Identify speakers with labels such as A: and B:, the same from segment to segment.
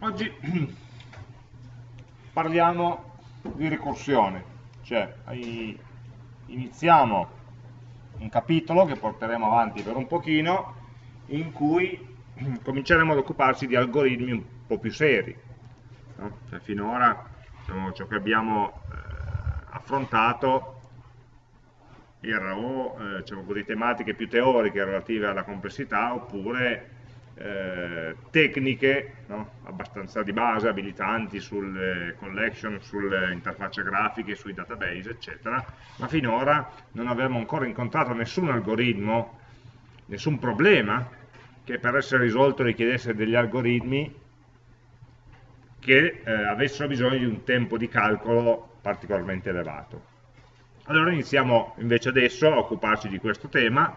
A: Oggi parliamo di ricorsione, cioè iniziamo un capitolo che porteremo avanti per un pochino in cui cominceremo ad occuparci di algoritmi un po' più seri. No? Cioè, finora diciamo, ciò che abbiamo eh, affrontato era o eh, diciamo così, tematiche più teoriche relative alla complessità oppure eh, tecniche no? abbastanza di base, abilitanti sulle collection, sulle interfacce grafiche, sui database, eccetera, ma finora non avevamo ancora incontrato nessun algoritmo, nessun problema che per essere risolto richiedesse degli algoritmi che eh, avessero bisogno di un tempo di calcolo particolarmente elevato. Allora iniziamo invece adesso a occuparci di questo tema,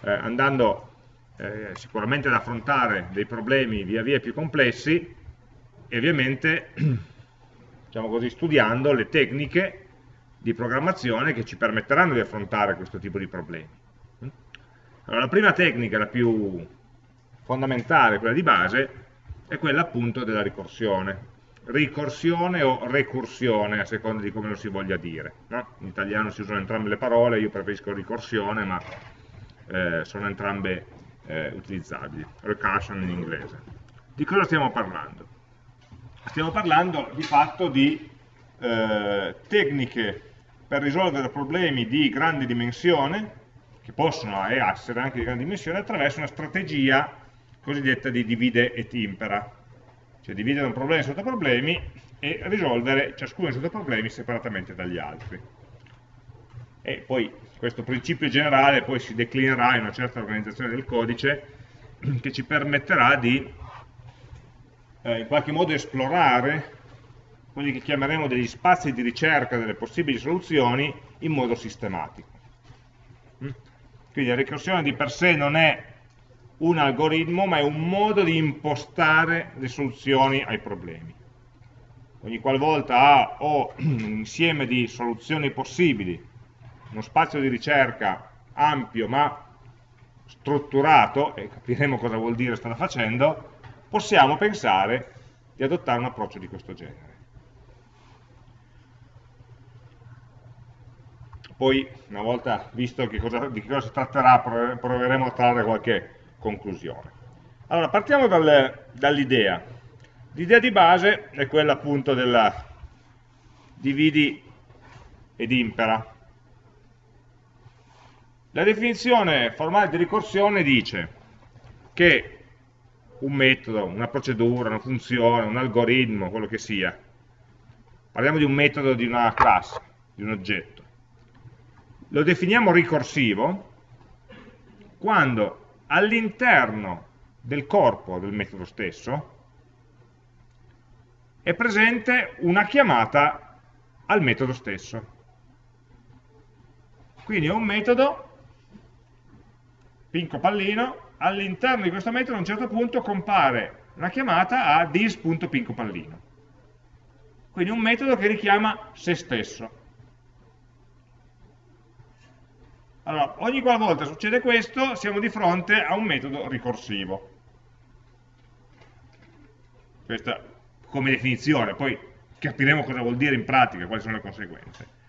A: eh, andando eh, sicuramente ad affrontare dei problemi via via più complessi e ovviamente diciamo così, studiando le tecniche di programmazione che ci permetteranno di affrontare questo tipo di problemi. Allora, la prima tecnica, la più fondamentale, quella di base, è quella appunto della ricorsione. Ricorsione o recursione, a seconda di come lo si voglia dire. No? In italiano si usano entrambe le parole, io preferisco ricorsione, ma eh, sono entrambe eh, utilizzabili, recursion in inglese. Di cosa stiamo parlando? Stiamo parlando di fatto di eh, tecniche per risolvere problemi di grande dimensione, che possono essere anche di grande dimensione, attraverso una strategia cosiddetta di divide et impera, cioè dividere un problema in sottoproblemi e risolvere ciascuno dei sottoproblemi separatamente dagli altri. E poi questo principio generale poi si declinerà in una certa organizzazione del codice che ci permetterà di eh, in qualche modo esplorare quelli che chiameremo degli spazi di ricerca delle possibili soluzioni in modo sistematico. Mm? Quindi la ricorsione di per sé non è un algoritmo, ma è un modo di impostare le soluzioni ai problemi. Ogni qualvolta ho un insieme di soluzioni possibili uno spazio di ricerca ampio ma strutturato, e capiremo cosa vuol dire stare facendo, possiamo pensare di adottare un approccio di questo genere. Poi, una volta visto che cosa, di che cosa si tratterà, proveremo a trarre qualche conclusione. Allora, partiamo dal, dall'idea. L'idea di base è quella appunto della dividi ed impera. La definizione formale di ricorsione dice che un metodo, una procedura, una funzione, un algoritmo, quello che sia, parliamo di un metodo di una classe, di un oggetto, lo definiamo ricorsivo quando all'interno del corpo del metodo stesso è presente una chiamata al metodo stesso. Quindi è un metodo pinco pallino, all'interno di questo metodo a un certo punto compare una chiamata a dis.pinco pallino. Quindi un metodo che richiama se stesso. Allora, ogni qualvolta succede questo, siamo di fronte a un metodo ricorsivo. Questa come definizione, poi capiremo cosa vuol dire in pratica, quali sono le conseguenze.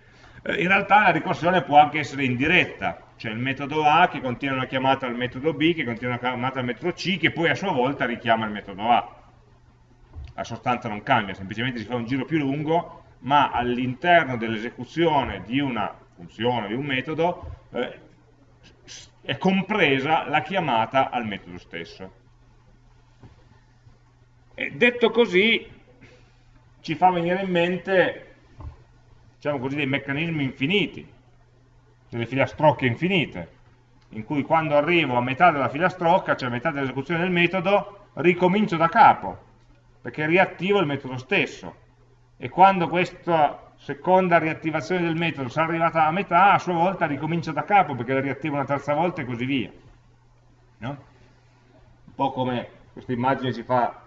A: Eh, in realtà la ricorsione può anche essere indiretta, cioè il metodo A che contiene una chiamata al metodo B, che contiene una chiamata al metodo C, che poi a sua volta richiama il metodo A. La sostanza non cambia, semplicemente si fa un giro più lungo, ma all'interno dell'esecuzione di una funzione, di un metodo, eh, è compresa la chiamata al metodo stesso. E detto così, ci fa venire in mente diciamo così, dei meccanismi infiniti, delle filastrocche infinite, in cui quando arrivo a metà della filastrocca, cioè a metà dell'esecuzione del metodo, ricomincio da capo, perché riattivo il metodo stesso. E quando questa seconda riattivazione del metodo sarà arrivata a metà, a sua volta ricomincio da capo, perché la riattivo una terza volta e così via. No? Un po' come questa immagine ci fa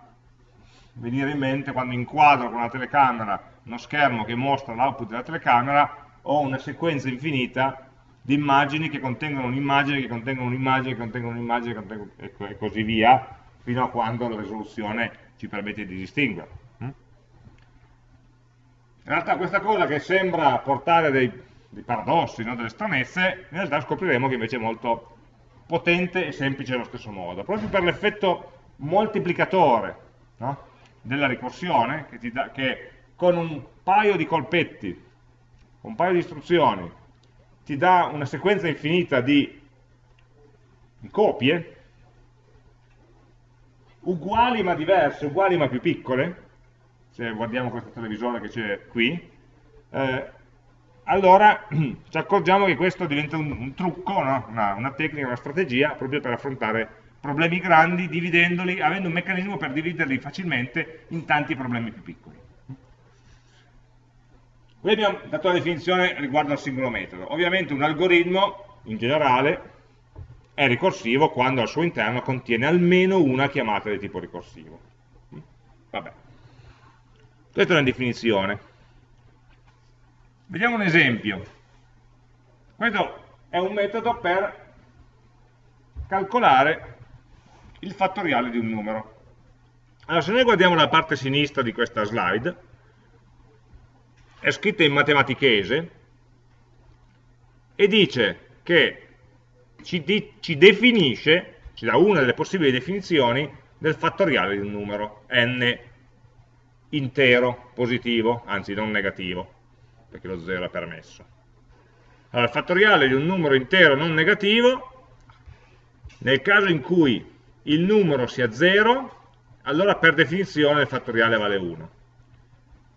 A: venire in mente quando inquadro con la telecamera uno schermo che mostra l'output della telecamera, ho una sequenza infinita di immagini che contengono un'immagine, che contengono un'immagine, che contengono un'immagine, e così via, fino a quando la risoluzione ci permette di distinguerlo. Mm? In realtà questa cosa che sembra portare dei, dei paradossi, no? delle stranezze, in realtà scopriremo che invece è molto potente e semplice allo stesso modo, proprio per l'effetto moltiplicatore no? della ricorsione, che, da, che con un paio di colpetti, un paio di istruzioni, ti dà una sequenza infinita di copie, uguali ma diverse, uguali ma più piccole, se guardiamo questo televisore che c'è qui, eh, allora ci accorgiamo che questo diventa un, un trucco, no? una, una, tecnica, una strategia proprio per affrontare problemi grandi dividendoli, avendo un meccanismo per dividerli facilmente in tanti problemi più piccoli. Qui abbiamo dato la definizione riguardo al singolo metodo. Ovviamente un algoritmo, in generale, è ricorsivo quando al suo interno contiene almeno una chiamata di tipo ricorsivo. Vabbè. Questa è una definizione. Vediamo un esempio. Questo è un metodo per calcolare il fattoriale di un numero. Allora, se noi guardiamo la parte sinistra di questa slide, è scritta in matematichese e dice che ci, di, ci definisce, ci dà una delle possibili definizioni del fattoriale di un numero n intero, positivo, anzi non negativo, perché lo 0 è permesso. Allora, il fattoriale di un numero intero non negativo, nel caso in cui il numero sia 0, allora per definizione il fattoriale vale 1.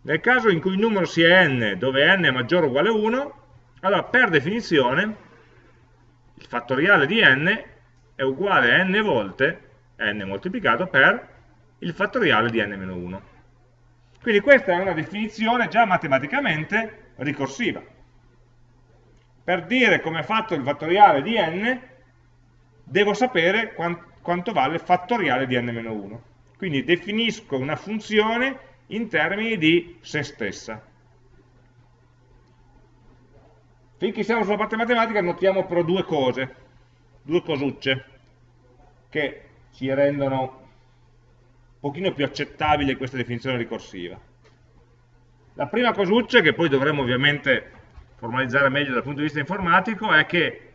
A: Nel caso in cui il numero sia n, dove n è maggiore o uguale a 1, allora per definizione il fattoriale di n è uguale a n volte n moltiplicato per il fattoriale di n-1. Quindi questa è una definizione già matematicamente ricorsiva. Per dire come è fatto il fattoriale di n, devo sapere quanto vale il fattoriale di n-1. Quindi definisco una funzione in termini di se stessa. Finché siamo sulla parte matematica notiamo però due cose, due cosucce, che ci rendono un pochino più accettabile questa definizione ricorsiva. La prima cosuccia, che poi dovremo ovviamente formalizzare meglio dal punto di vista informatico, è che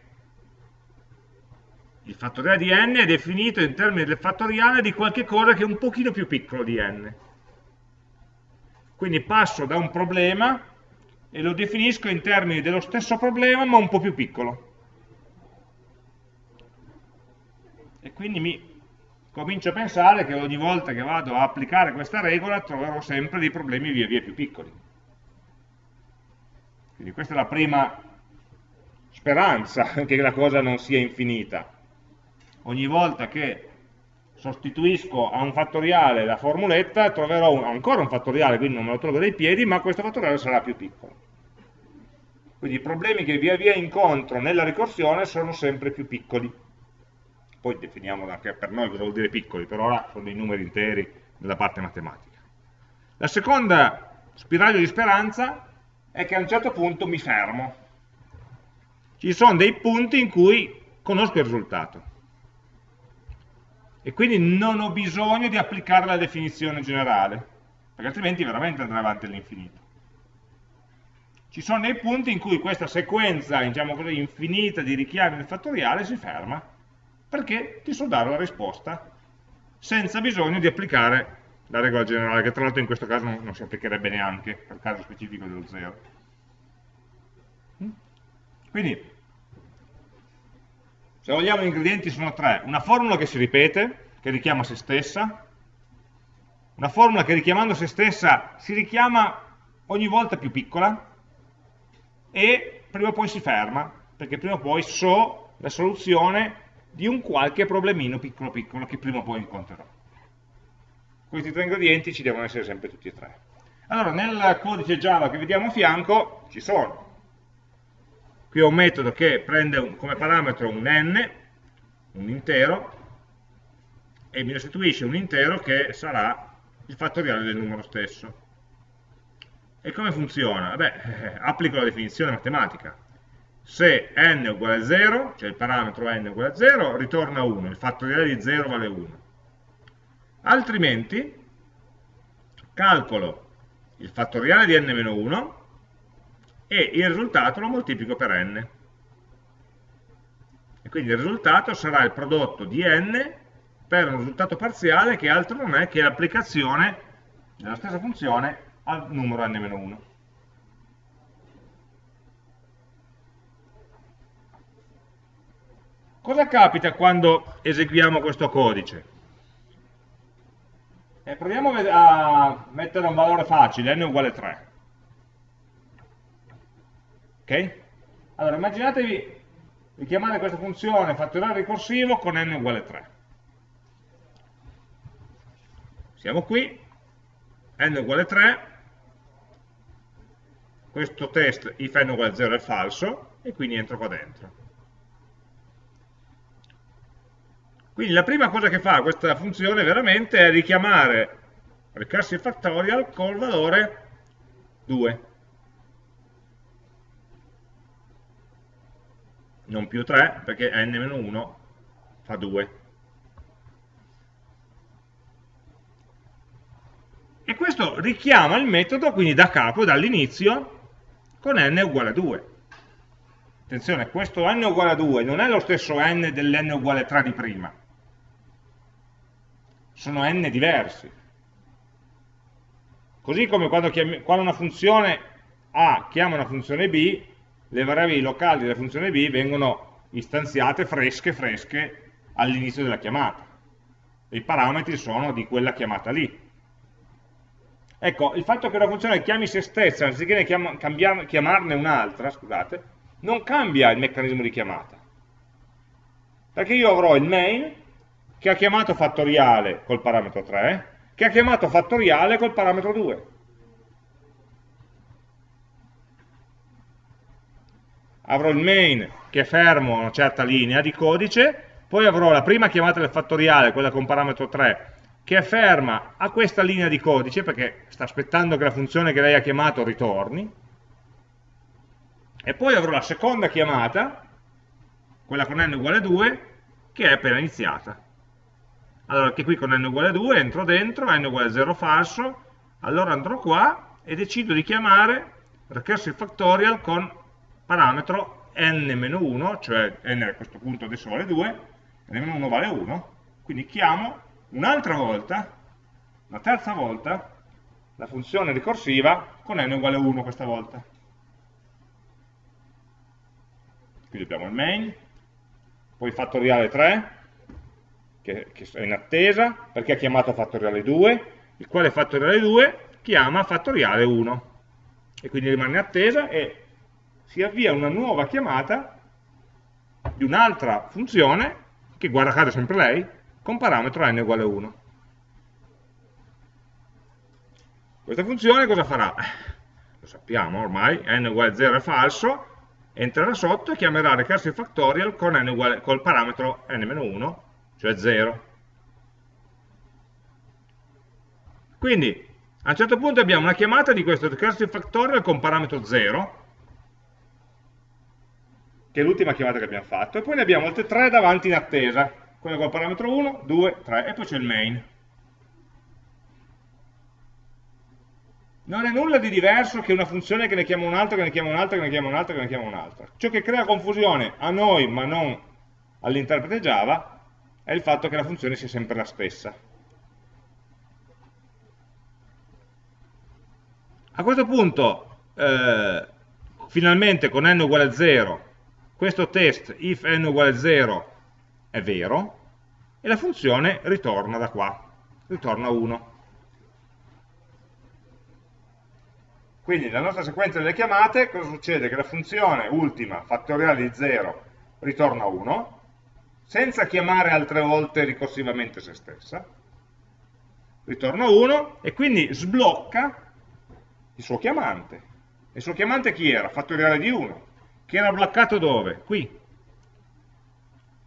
A: il fattoriale di n è definito in termini del fattoriale di qualche cosa che è un pochino più piccolo di n. Quindi passo da un problema e lo definisco in termini dello stesso problema ma un po' più piccolo. E quindi mi comincio a pensare che ogni volta che vado a applicare questa regola troverò sempre dei problemi via via più piccoli. Quindi questa è la prima speranza, che la cosa non sia infinita. Ogni volta che sostituisco a un fattoriale la formuletta, troverò un, ancora un fattoriale, quindi non me lo trovo dai piedi, ma questo fattoriale sarà più piccolo. Quindi i problemi che via via incontro nella ricorsione sono sempre più piccoli. Poi definiamo anche per noi cosa vuol dire piccoli, per ora sono dei numeri interi nella parte matematica. La seconda spiraglio di speranza è che a un certo punto mi fermo. Ci sono dei punti in cui conosco il risultato e quindi non ho bisogno di applicare la definizione generale, perché altrimenti veramente andrà avanti all'infinito. Ci sono dei punti in cui questa sequenza, diciamo così, infinita di richiami del fattoriale si ferma, perché ti so dare la risposta senza bisogno di applicare la regola generale, che tra l'altro in questo caso non, non si applicherebbe neanche, per caso specifico dello 0. Mm? Quindi se vogliamo gli ingredienti sono tre, una formula che si ripete, che richiama se stessa, una formula che richiamando se stessa si richiama ogni volta più piccola e prima o poi si ferma, perché prima o poi so la soluzione di un qualche problemino piccolo piccolo che prima o poi incontrerò. Questi tre ingredienti ci devono essere sempre tutti e tre. Allora, nel codice Java che vediamo a fianco ci sono Qui ho un metodo che prende un, come parametro un n, un intero, e mi restituisce un intero che sarà il fattoriale del numero stesso. E come funziona? Beh, eh, applico la definizione matematica. Se n è uguale a 0, cioè il parametro n è uguale a 0, ritorna 1, il fattoriale di 0 vale 1. altrimenti calcolo il fattoriale di n-1 e il risultato lo moltiplico per n. E quindi il risultato sarà il prodotto di n per un risultato parziale che altro non è che l'applicazione della stessa funzione al numero n-1. Cosa capita quando eseguiamo questo codice? E proviamo a mettere un valore facile, n uguale 3. Ok? Allora, immaginatevi di chiamare questa funzione fattoriale ricorsivo con n uguale 3. Siamo qui, n uguale 3, questo test if n uguale 0 è falso, e quindi entro qua dentro. Quindi la prima cosa che fa questa funzione veramente è richiamare recursive factorial col valore 2. Non più 3, perché n-1 fa 2. E questo richiama il metodo, quindi da capo, dall'inizio, con n uguale a 2. Attenzione, questo n uguale a 2 non è lo stesso n dell'n uguale a 3 di prima sono n diversi. Così come quando, quando una funzione A chiama una funzione B, le variabili locali della funzione B vengono istanziate fresche fresche all'inizio della chiamata. I parametri sono di quella chiamata lì. Ecco, il fatto che una funzione chiami se stessa anziché chiam chiamarne un'altra, scusate, non cambia il meccanismo di chiamata. Perché io avrò il main che ha chiamato fattoriale col parametro 3, che ha chiamato fattoriale col parametro 2. Avrò il main che è fermo a una certa linea di codice, poi avrò la prima chiamata del fattoriale, quella con parametro 3, che è ferma a questa linea di codice, perché sta aspettando che la funzione che lei ha chiamato ritorni, e poi avrò la seconda chiamata, quella con n uguale 2, che è appena iniziata. Allora, che qui con n uguale 2 entro dentro, n uguale 0 falso, allora andrò qua e decido di chiamare recursive factorial con parametro n-1, cioè n a questo punto adesso vale 2, n-1 vale 1, quindi chiamo un'altra volta, una terza volta, la funzione ricorsiva con n uguale 1 questa volta. Quindi abbiamo il main, poi fattoriale 3, che, che è in attesa, perché ha chiamato fattoriale 2, il quale fattoriale 2 chiama fattoriale 1. E quindi rimane in attesa e si avvia una nuova chiamata di un'altra funzione, che guarda caso sempre lei, con parametro n uguale 1. Questa funzione cosa farà? Lo sappiamo ormai, n uguale 0 è falso, entrerà sotto e chiamerà recursive factorial con n uguale, col parametro n-1 cioè 0. Quindi a un certo punto abbiamo una chiamata di questo recursive factorial con parametro 0, che è l'ultima chiamata che abbiamo fatto, e poi ne abbiamo altre 3 davanti in attesa, quella con parametro 1, 2, 3, e poi c'è il main. Non è nulla di diverso che una funzione che ne chiama un'altra, che ne chiama un'altra, che ne chiama un'altra, che ne chiama un'altra. Ciò che crea confusione a noi, ma non all'interprete Java, è il fatto che la funzione sia sempre la stessa. A questo punto, eh, finalmente con n uguale a 0, questo test if n uguale a 0 è vero, e la funzione ritorna da qua, ritorna 1. Quindi nella nostra sequenza delle chiamate cosa succede? Che la funzione ultima fattoriale di 0 ritorna 1, senza chiamare altre volte ricorsivamente se stessa, ritorna 1 e quindi sblocca il suo chiamante. Il suo chiamante chi era? Fattoriale di 1, che era bloccato dove? Qui.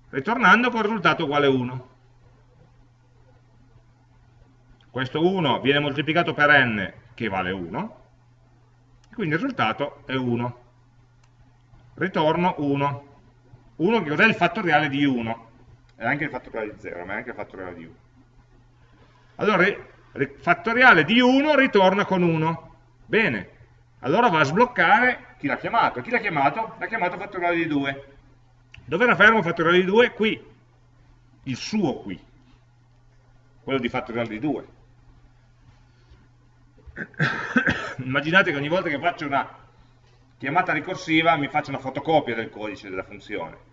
A: Ritornando con risultato uguale 1. Questo 1 viene moltiplicato per n, che vale 1, quindi il risultato è 1. Ritorno 1. 1 che cos'è il fattoriale di 1? È anche il fattoriale di 0, ma è anche il fattoriale di 1. Allora, fattoriale di 1 ritorna con 1. Bene, allora va a sbloccare chi l'ha chiamato. Chi l'ha chiamato? L'ha chiamato fattoriale di 2. Dove era fermo fattoriale di 2? Qui, il suo qui, quello di fattoriale di 2. Immaginate che ogni volta che faccio una chiamata ricorsiva mi faccio una fotocopia del codice della funzione.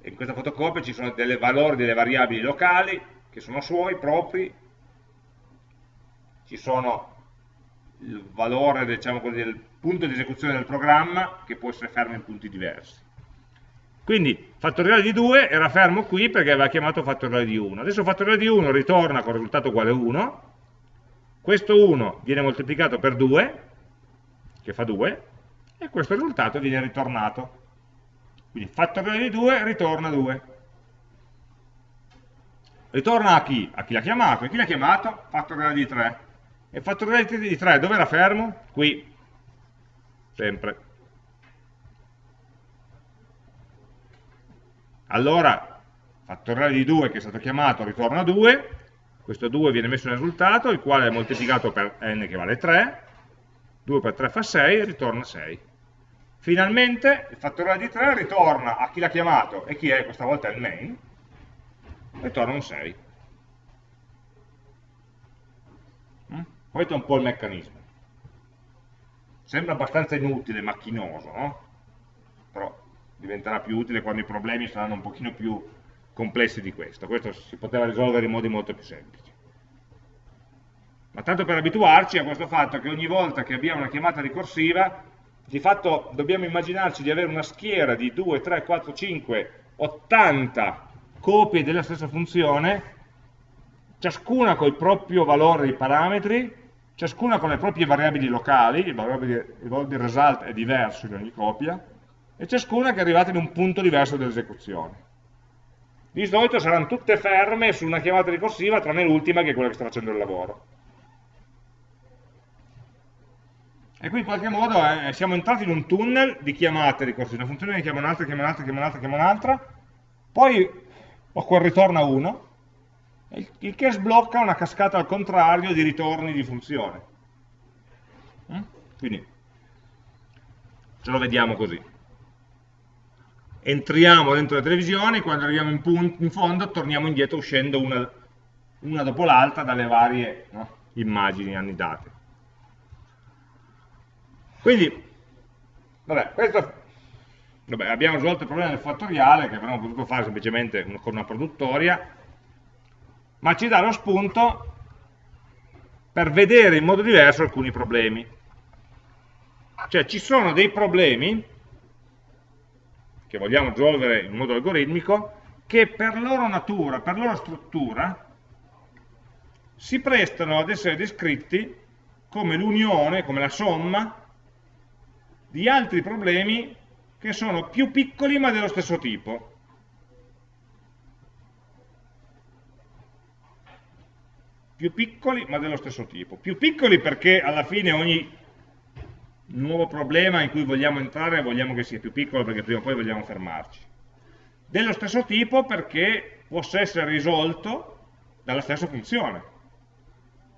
A: E in questa fotocopia ci sono dei valori delle variabili locali che sono suoi, propri, ci sono il valore diciamo così, del punto di esecuzione del programma che può essere fermo in punti diversi. Quindi fattoriale di 2 era fermo qui perché aveva chiamato fattoriale di 1. Adesso fattoriale di 1 ritorna con risultato uguale 1, questo 1 viene moltiplicato per 2, che fa 2, e questo risultato viene ritornato. Quindi fattoriale di 2 ritorna 2. Ritorna a chi? A chi l'ha chiamato. E chi l'ha chiamato? Fattoriale di 3. E fattoriale di 3 dove era fermo? Qui. Sempre. Allora, fattoriale di 2 che è stato chiamato ritorna 2, questo 2 viene messo nel risultato, il quale è moltiplicato per n che vale 3, 2 per 3 fa 6 e ritorna 6. Finalmente il fattoriale di 3 ritorna a chi l'ha chiamato, e chi è? Questa volta il main, ritorna un 6. Questo è un po' il meccanismo. Sembra abbastanza inutile, macchinoso, no? Però diventerà più utile quando i problemi saranno un pochino più complessi di questo. Questo si poteva risolvere in modi molto più semplici. Ma tanto per abituarci a questo fatto che ogni volta che abbiamo una chiamata ricorsiva, di fatto dobbiamo immaginarci di avere una schiera di 2, 3, 4, 5, 80 copie della stessa funzione, ciascuna con il proprio valore di parametri, ciascuna con le proprie variabili locali, il di, il valore di result è diverso in ogni copia, e ciascuna che è arrivata in un punto diverso dell'esecuzione. Di solito saranno tutte ferme su una chiamata ricorsiva, tranne l'ultima che è quella che sta facendo il lavoro. E qui in qualche modo eh, siamo entrati in un tunnel di chiamate ricorsive, una funzione che chiama un'altra, chiama un'altra, chiama un'altra, chiama un'altra, poi ho quel ritorna 1, il che sblocca una cascata al contrario di ritorni di funzione. Mm? Quindi ce lo vediamo così entriamo dentro la televisione, quando arriviamo in, in fondo torniamo indietro uscendo una, una dopo l'altra dalle varie no, immagini annidate. Quindi, vabbè, questo, vabbè, abbiamo risolto il problema del fattoriale, che avremmo potuto fare semplicemente con una produttoria, ma ci dà lo spunto per vedere in modo diverso alcuni problemi. Cioè ci sono dei problemi che vogliamo risolvere in modo algoritmico, che per loro natura, per loro struttura, si prestano ad essere descritti come l'unione, come la somma di altri problemi che sono più piccoli ma dello stesso tipo. Più piccoli ma dello stesso tipo. Più piccoli perché alla fine ogni nuovo problema in cui vogliamo entrare vogliamo che sia più piccolo perché prima o poi vogliamo fermarci. Dello stesso tipo perché possa essere risolto dalla stessa funzione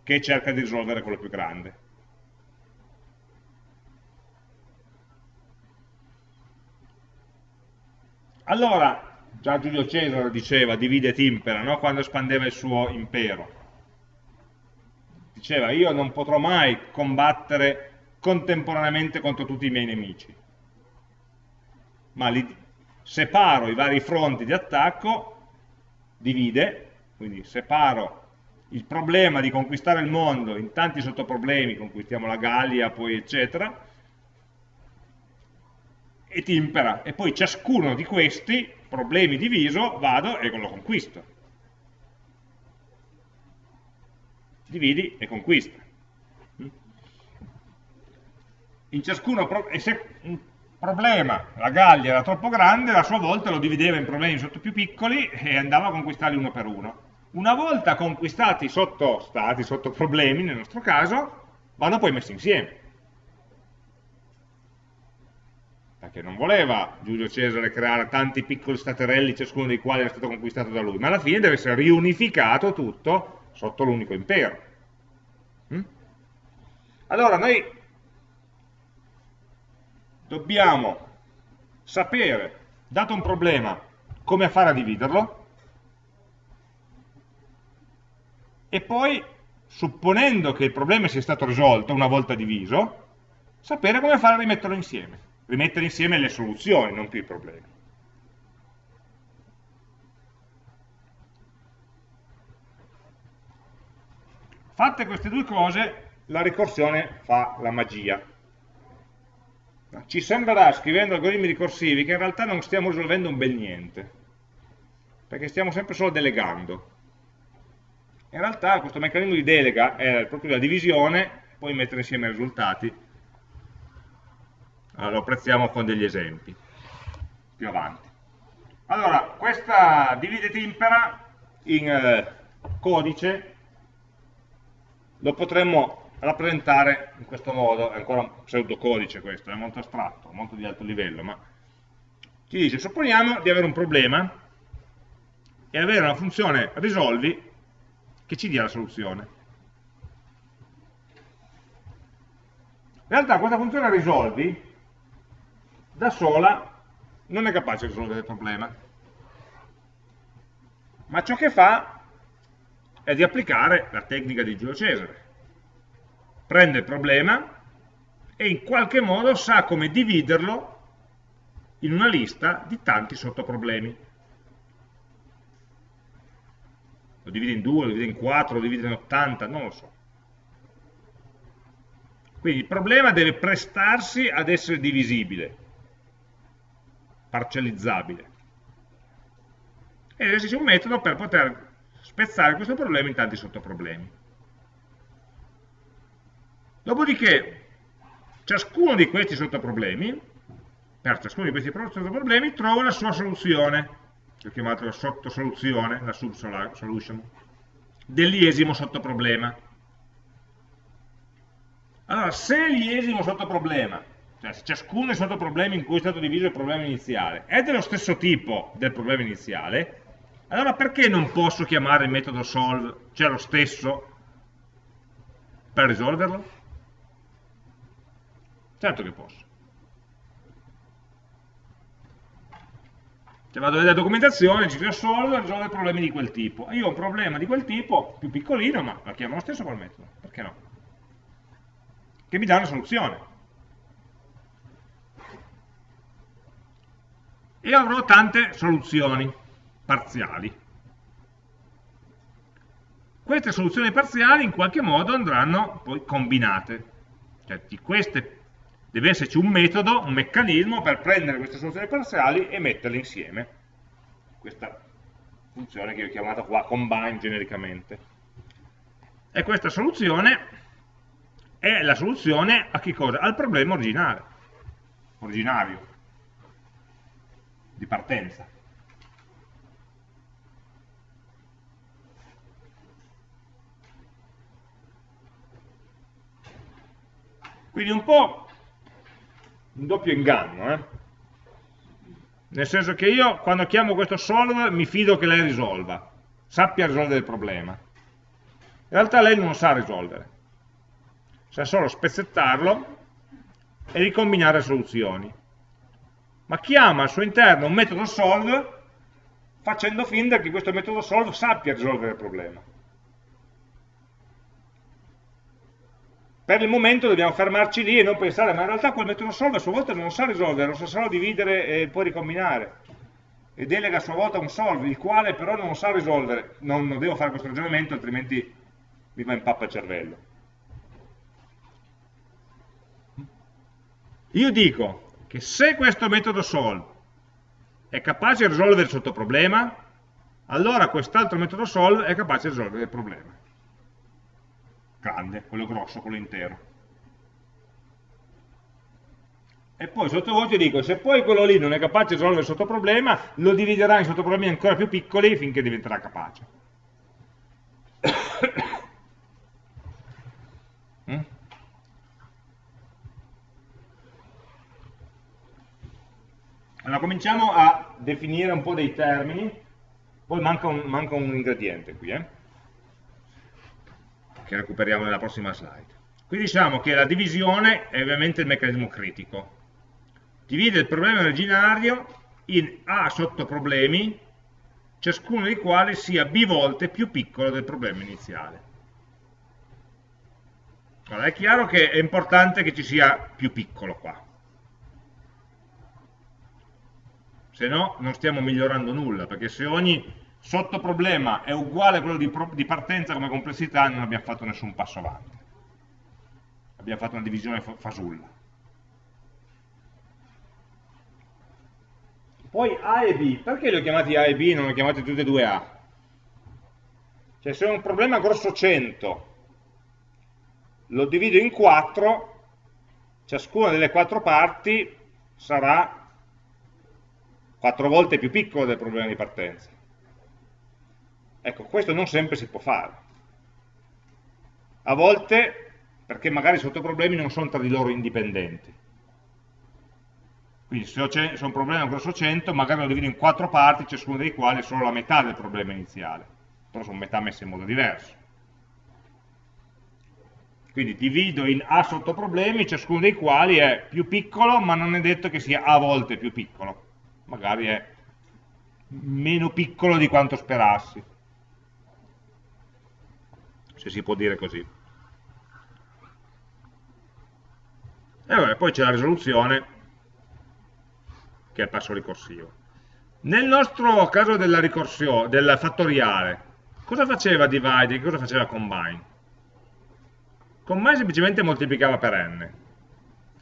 A: che cerca di risolvere quello più grande. Allora, già Giulio Cesare diceva divide et impera, no? quando espandeva il suo impero. Diceva io non potrò mai combattere contemporaneamente contro tutti i miei nemici, ma li separo i vari fronti di attacco, divide, quindi separo il problema di conquistare il mondo in tanti sottoproblemi, conquistiamo la Gallia, poi eccetera, e timpera, e poi ciascuno di questi problemi diviso vado e lo conquisto. Dividi e conquista ciascuno, e se un problema, la Gallia era troppo grande, a sua volta lo divideva in problemi sotto più piccoli e andava a conquistarli uno per uno. Una volta conquistati sotto stati, sotto problemi, nel nostro caso, vanno poi messi insieme. Perché non voleva Giulio Cesare creare tanti piccoli staterelli, ciascuno dei quali era stato conquistato da lui, ma alla fine deve essere riunificato tutto sotto l'unico impero. Mm? Allora noi dobbiamo sapere, dato un problema, come fare a dividerlo e poi, supponendo che il problema sia stato risolto una volta diviso, sapere come fare a rimetterlo insieme, rimettere insieme le soluzioni, non più i problemi. Fatte queste due cose, la ricorsione fa la magia. Ci sembrerà, scrivendo algoritmi ricorsivi, che in realtà non stiamo risolvendo un bel niente, perché stiamo sempre solo delegando. In realtà questo meccanismo di delega è proprio la divisione, poi mettere insieme i risultati. Allora, lo apprezziamo con degli esempi più avanti. Allora, questa divide timpera in eh, codice lo potremmo rappresentare in questo modo, è ancora un pseudocodice questo, è molto astratto, molto di alto livello, ma ci dice, supponiamo di avere un problema e avere una funzione risolvi che ci dia la soluzione. In realtà questa funzione risolvi da sola non è capace di risolvere il problema, ma ciò che fa è di applicare la tecnica di Giulio Cesare. Prende il problema e in qualche modo sa come dividerlo in una lista di tanti sottoproblemi. Lo divide in due, lo divide in quattro, lo divide in 80, non lo so. Quindi il problema deve prestarsi ad essere divisibile, parcellizzabile. E esiste un metodo per poter spezzare questo problema in tanti sottoproblemi. Dopodiché, ciascuno di questi sottoproblemi, per ciascuno di questi sottoproblemi, trova la sua soluzione, che ho chiamato la sottosoluzione, la subsolution, dell'iesimo sottoproblema. Allora, se l'iesimo sottoproblema, cioè se ciascuno dei sottoproblemi in cui è stato diviso il problema iniziale, è dello stesso tipo del problema iniziale, allora perché non posso chiamare il metodo solve, cioè lo stesso, per risolverlo? Certo che posso. Cioè vado nella documentazione, ci solve, risolve problemi di quel tipo. Io ho un problema di quel tipo, più piccolino, ma la chiamo lo stesso col metodo. Perché no? Che mi dà una soluzione. E avrò tante soluzioni parziali. Queste soluzioni parziali in qualche modo andranno poi combinate. Cioè di queste deve esserci un metodo, un meccanismo per prendere queste soluzioni parziali e metterle insieme. Questa funzione che ho chiamato qua combine genericamente. E questa soluzione è la soluzione? Al problema originale, originario, di partenza. Quindi un po' un doppio inganno, eh? nel senso che io quando chiamo questo solve mi fido che lei risolva, sappia risolvere il problema. In realtà lei non sa risolvere, sa solo spezzettarlo e ricombinare soluzioni. Ma chiama al suo interno un metodo solve facendo finta che questo metodo solve sappia risolvere il problema. Per il momento dobbiamo fermarci lì e non pensare, ma in realtà quel metodo solve a sua volta non sa risolvere, non sa solo dividere e poi ricombinare. E delega a sua volta un solve, il quale però non sa risolvere. Non, non devo fare questo ragionamento, altrimenti mi va in pappa il cervello. Io dico che se questo metodo solve è capace di risolvere il sottoproblema, allora quest'altro metodo solve è capace di risolvere il problema grande, quello grosso, quello intero. E poi sottovoce dico, se poi quello lì non è capace di risolvere il sottoproblema, lo dividerà in sottoproblemi ancora più piccoli finché diventerà capace. mm? Allora cominciamo a definire un po' dei termini, poi manca un, manca un ingrediente qui. Eh? Che recuperiamo nella prossima slide. Qui diciamo che la divisione è ovviamente il meccanismo critico. Divide il problema originario in A sottoproblemi, ciascuno dei quali sia b volte più piccolo del problema iniziale. Allora, è chiaro che è importante che ci sia più piccolo qua. Se no non stiamo migliorando nulla, perché se ogni sottoproblema è uguale a quello di, di partenza come complessità non abbiamo fatto nessun passo avanti. Abbiamo fatto una divisione fasulla. Poi A e B, perché li ho chiamati A e B e non li ho chiamati tutti e due A? Cioè se ho un problema grosso 100 lo divido in quattro, ciascuna delle quattro parti sarà quattro volte più piccolo del problema di partenza. Ecco, questo non sempre si può fare. A volte, perché magari i sottoproblemi non sono tra di loro indipendenti. Quindi se ho, se ho un problema grosso 100, magari lo divido in quattro parti, ciascuna dei quali è solo la metà del problema iniziale. Però sono metà messe in modo diverso. Quindi divido in A sottoproblemi, ciascuno dei quali è più piccolo, ma non è detto che sia a volte più piccolo. Magari è meno piccolo di quanto sperassi. Se si può dire così. E vabbè, poi c'è la risoluzione, che è il passo ricorsivo. Nel nostro caso della ricorsione, del fattoriale, cosa faceva divide e cosa faceva combine? mai semplicemente moltiplicava per n il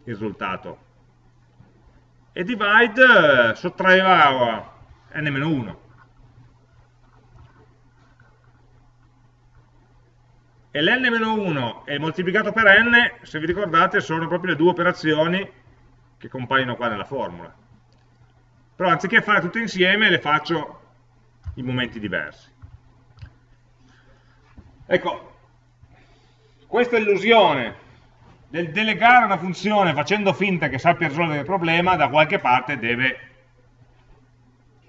A: risultato e divide eh, sottraeva n-1 e l'n-1 e il moltiplicato per n se vi ricordate sono proprio le due operazioni che compaiono qua nella formula però anziché fare tutte insieme le faccio in momenti diversi ecco questa illusione del delegare una funzione facendo finta che sappia risolvere il problema, da qualche parte deve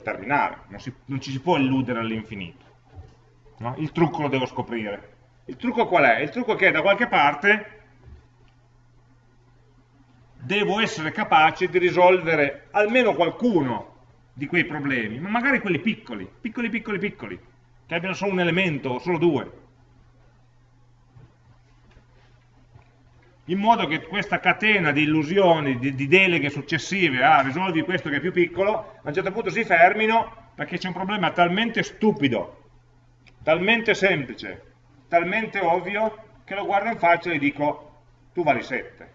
A: terminare, non, si, non ci si può illudere all'infinito. No? Il trucco lo devo scoprire. Il trucco qual è? Il trucco è che da qualche parte devo essere capace di risolvere almeno qualcuno di quei problemi, ma magari quelli piccoli, piccoli, piccoli, piccoli, che abbiano solo un elemento o solo due. in modo che questa catena di illusioni, di, di deleghe successive a ah, risolvi questo che è più piccolo, a un certo punto si fermino perché c'è un problema talmente stupido, talmente semplice, talmente ovvio, che lo guardo in faccia e gli dico, tu vali 7.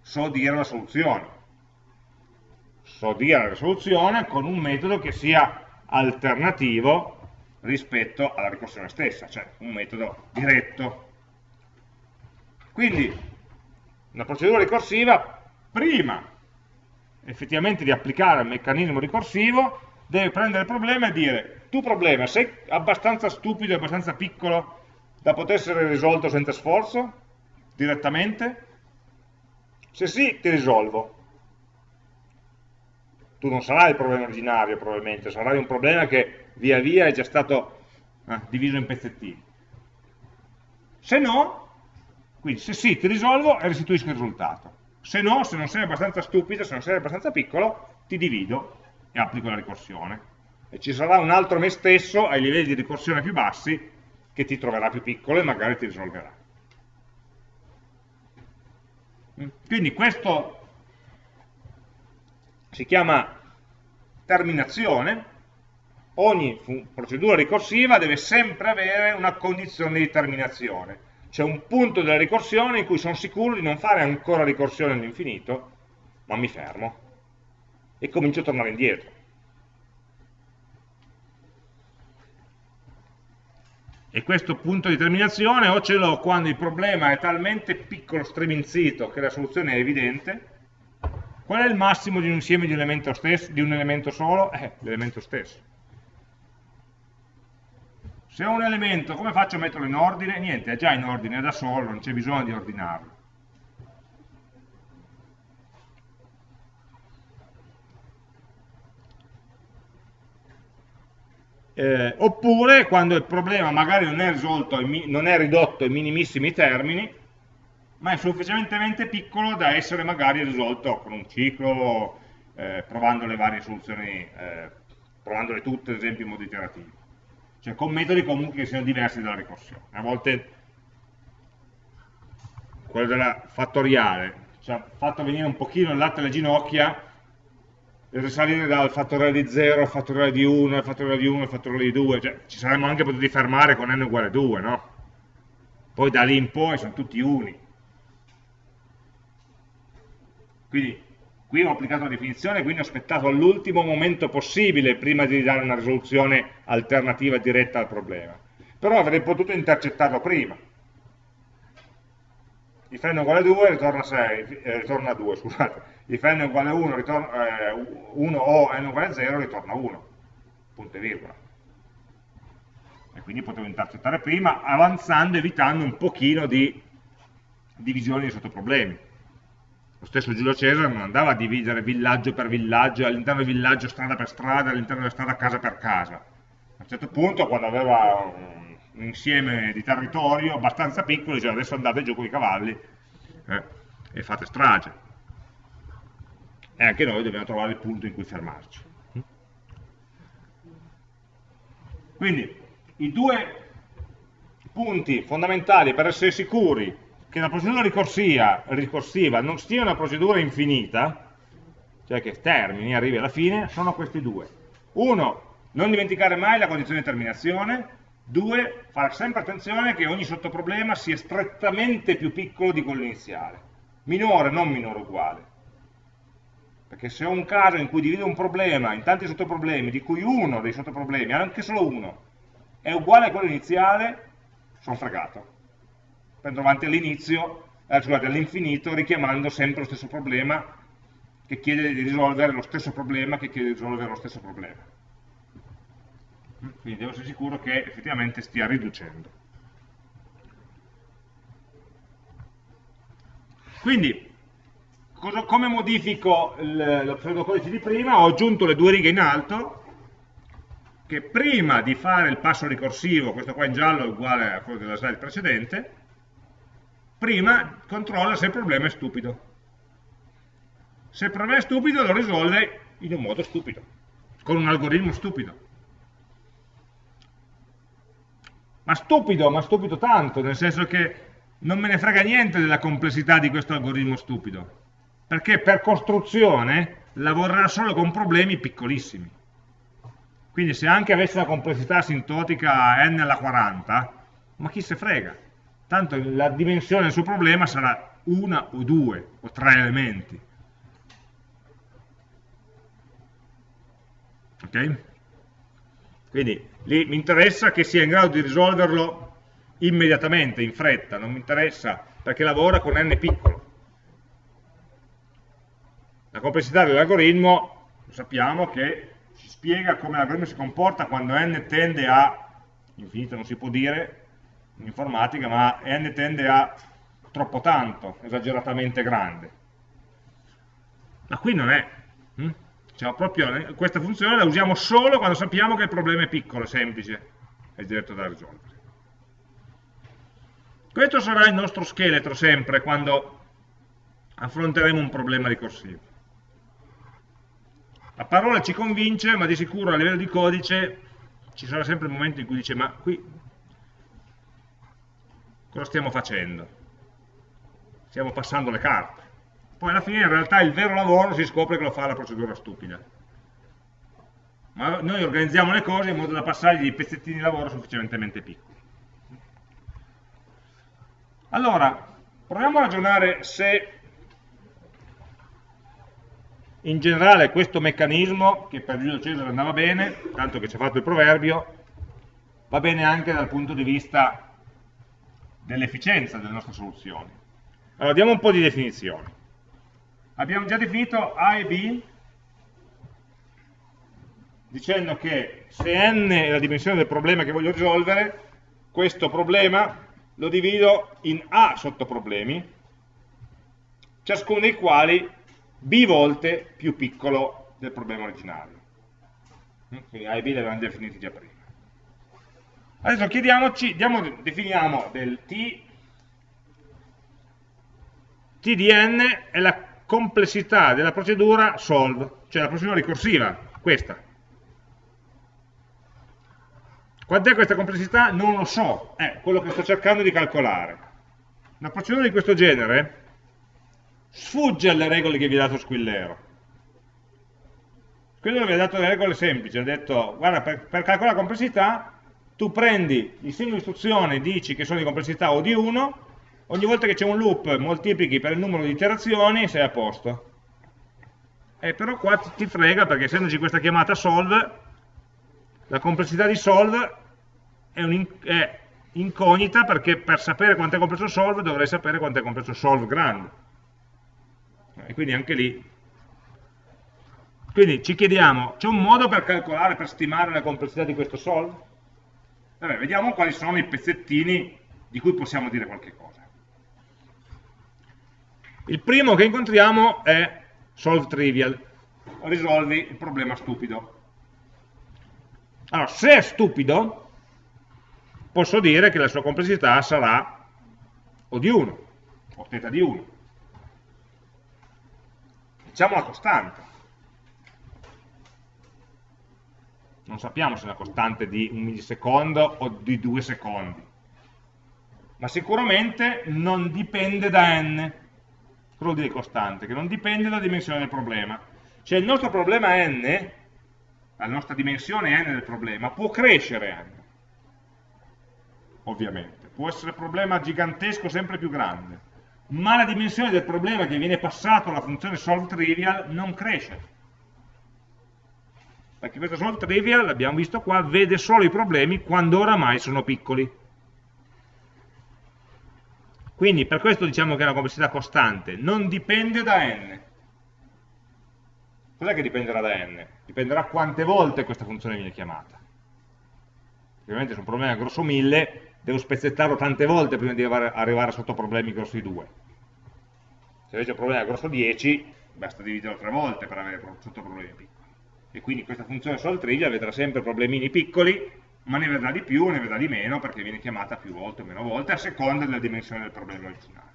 A: So dire la soluzione. So dire la soluzione con un metodo che sia alternativo rispetto alla ricorsione stessa, cioè un metodo diretto. Quindi una procedura ricorsiva, prima effettivamente di applicare il meccanismo ricorsivo, deve prendere il problema e dire, tu problema, sei abbastanza stupido e abbastanza piccolo da poter essere risolto senza sforzo, direttamente? Se sì, ti risolvo. Tu non sarai il problema originario probabilmente, sarai un problema che via via è già stato eh, diviso in pezzettini. Se no, quindi se sì ti risolvo e restituisco il risultato. Se no, se non sei abbastanza stupido, se non sei abbastanza piccolo, ti divido e applico la ricorsione. E ci sarà un altro me stesso ai livelli di ricorsione più bassi che ti troverà più piccolo e magari ti risolverà. Quindi questo si chiama terminazione, ogni procedura ricorsiva deve sempre avere una condizione di terminazione. C'è un punto della ricorsione in cui sono sicuro di non fare ancora ricorsione all'infinito, ma mi fermo e comincio a tornare indietro. E questo punto di terminazione o ce l'ho quando il problema è talmente piccolo, streminzito, che la soluzione è evidente, qual è il massimo di un insieme di elemento, stesso, di un elemento solo? Eh, l'elemento stesso. Se ho un elemento, come faccio a metterlo in ordine? Niente, è già in ordine da solo, non c'è bisogno di ordinarlo. Eh, oppure quando il problema magari non è, risolto, non è ridotto ai minimissimi termini, ma è sufficientemente piccolo da essere magari risolto con un ciclo, eh, provando le varie soluzioni, eh, provandole tutte ad esempio in modo iterativo. Cioè con metodi comunque che siano diversi dalla ricorsione. A volte quello della fattoriale ci ha fatto venire un pochino il latte alle ginocchia risalire dal fattoriale di 0 al fattoriale di 1, al fattoriale di 1 al fattoriale di 2, cioè, ci saremmo anche potuti fermare con n uguale 2, no? Poi da lì in poi sono tutti uni. Quindi qui ho applicato la definizione, quindi ho aspettato all'ultimo momento possibile prima di dare una risoluzione alternativa diretta al problema. Però avrei potuto intercettarlo prima. If n uguale 2 ritorna, 6, eh, ritorna 2, scusate if n uguale 1, ritorna, eh, 1 o n uguale 0 ritorna 1, punto e virgola. E quindi potevo intercettare prima, avanzando, evitando un pochino di divisioni di sottoproblemi. Lo stesso Giulio Cesare non andava a dividere villaggio per villaggio, all'interno del villaggio strada per strada, all'interno della strada casa per casa. A un certo punto, quando aveva un, un insieme di territorio abbastanza piccolo, diceva adesso andate giù con i cavalli eh, e fate strage e anche noi dobbiamo trovare il punto in cui fermarci. Quindi i due punti fondamentali per essere sicuri che la procedura ricorsiva non sia una procedura infinita, cioè che termini, arrivi alla fine, sono questi due. Uno, non dimenticare mai la condizione di terminazione, due, fare sempre attenzione che ogni sottoproblema sia strettamente più piccolo di quello iniziale, minore, non minore uguale. Perché se ho un caso in cui divido un problema in tanti sottoproblemi, di cui uno dei sottoproblemi, anche solo uno, è uguale a quello iniziale, sono fregato. Prendo avanti all'inizio, eh, scusate, all'infinito, richiamando sempre lo stesso problema che chiede di risolvere lo stesso problema che chiede di risolvere lo stesso problema. Quindi devo essere sicuro che effettivamente stia riducendo. Quindi, cosa, come modifico il, pseudocodice di prima? Ho aggiunto le due righe in alto che prima di fare il passo ricorsivo, questo qua in giallo è uguale a quello della slide precedente, prima controlla se il problema è stupido. Se il problema è stupido lo risolve in un modo stupido, con un algoritmo stupido. Ma stupido, ma stupido tanto, nel senso che non me ne frega niente della complessità di questo algoritmo stupido perché per costruzione lavorerà solo con problemi piccolissimi. Quindi se anche avesse una complessità asintotica n alla 40, ma chi se frega? Tanto la dimensione del suo problema sarà una o due o tre elementi. Ok? Quindi lì mi interessa che sia in grado di risolverlo immediatamente, in fretta, non mi interessa perché lavora con n piccolo. La complessità dell'algoritmo sappiamo che ci spiega come l'algoritmo si comporta quando n tende a, infinito non si può dire in informatica, ma n tende a troppo tanto, esageratamente grande. Ma qui non è. Hm? Cioè, proprio, questa funzione la usiamo solo quando sappiamo che il problema è piccolo, semplice e diretto da risolvere. Questo sarà il nostro scheletro sempre quando affronteremo un problema ricorsivo. A parola ci convince, ma di sicuro a livello di codice ci sarà sempre il momento in cui dice ma qui cosa stiamo facendo? Stiamo passando le carte. Poi alla fine in realtà il vero lavoro si scopre che lo fa la procedura stupida. Ma noi organizziamo le cose in modo da passargli dei pezzettini di lavoro sufficientemente piccoli. Allora, proviamo a ragionare se in generale questo meccanismo, che per Giulio Cesare andava bene, tanto che ci ha fatto il proverbio, va bene anche dal punto di vista dell'efficienza delle nostre soluzioni. Allora, diamo un po' di definizioni. Abbiamo già definito A e B dicendo che se n è la dimensione del problema che voglio risolvere, questo problema lo divido in A sottoproblemi, ciascuno dei quali b volte più piccolo del problema originario. Quindi A e B li avevamo definiti già prima. Adesso chiediamoci, diamo, definiamo del T, T di n è la complessità della procedura solve, cioè la procedura ricorsiva, questa. Quant'è questa complessità? Non lo so, è quello che sto cercando di calcolare. Una procedura di questo genere sfugge alle regole che vi ha dato Squillero. Squillero vi ha dato le regole semplici, ha detto, guarda, per, per calcolare la complessità tu prendi il di istruzione, dici che sono di complessità O di 1, ogni volta che c'è un loop moltiplichi per il numero di iterazioni sei a posto. Eh, però qua ti frega perché essendoci questa chiamata solve, la complessità di solve è, un, è incognita perché per sapere quanto è complesso solve dovrei sapere quanto è complesso solve grande. E quindi anche lì. Quindi ci chiediamo, c'è un modo per calcolare, per stimare la complessità di questo solve? Vabbè, vediamo quali sono i pezzettini di cui possiamo dire qualche cosa. Il primo che incontriamo è solve trivial, risolvi il problema stupido. Allora, se è stupido, posso dire che la sua complessità sarà O di 1, o θ di 1. Diciamo la costante. non sappiamo se è una costante di un millisecondo o di due secondi, ma sicuramente non dipende da n, cosa vuol dire costante? Che non dipende dalla dimensione del problema. Cioè il nostro problema n, la nostra dimensione n del problema, può crescere n, ovviamente, può essere un problema gigantesco sempre più grande, ma la dimensione del problema che viene passato alla funzione solve trivial non cresce perché questo solve trivial, l'abbiamo visto qua, vede solo i problemi quando oramai sono piccoli. Quindi per questo diciamo che è una complessità costante, non dipende da n. Cos'è che dipenderà da n? Dipenderà quante volte questa funzione viene chiamata. Ovviamente se un problema è grosso 1000, devo spezzettarlo tante volte prima di arrivare a sottoproblemi grossi 2. Se invece il problema grosso 10, basta dividerlo tre volte per avere sottoproblemi piccoli e quindi questa funzione solve vedrà sempre problemini piccoli, ma ne vedrà di più ne vedrà di meno perché viene chiamata più volte o meno volte a seconda della dimensione del problema originale.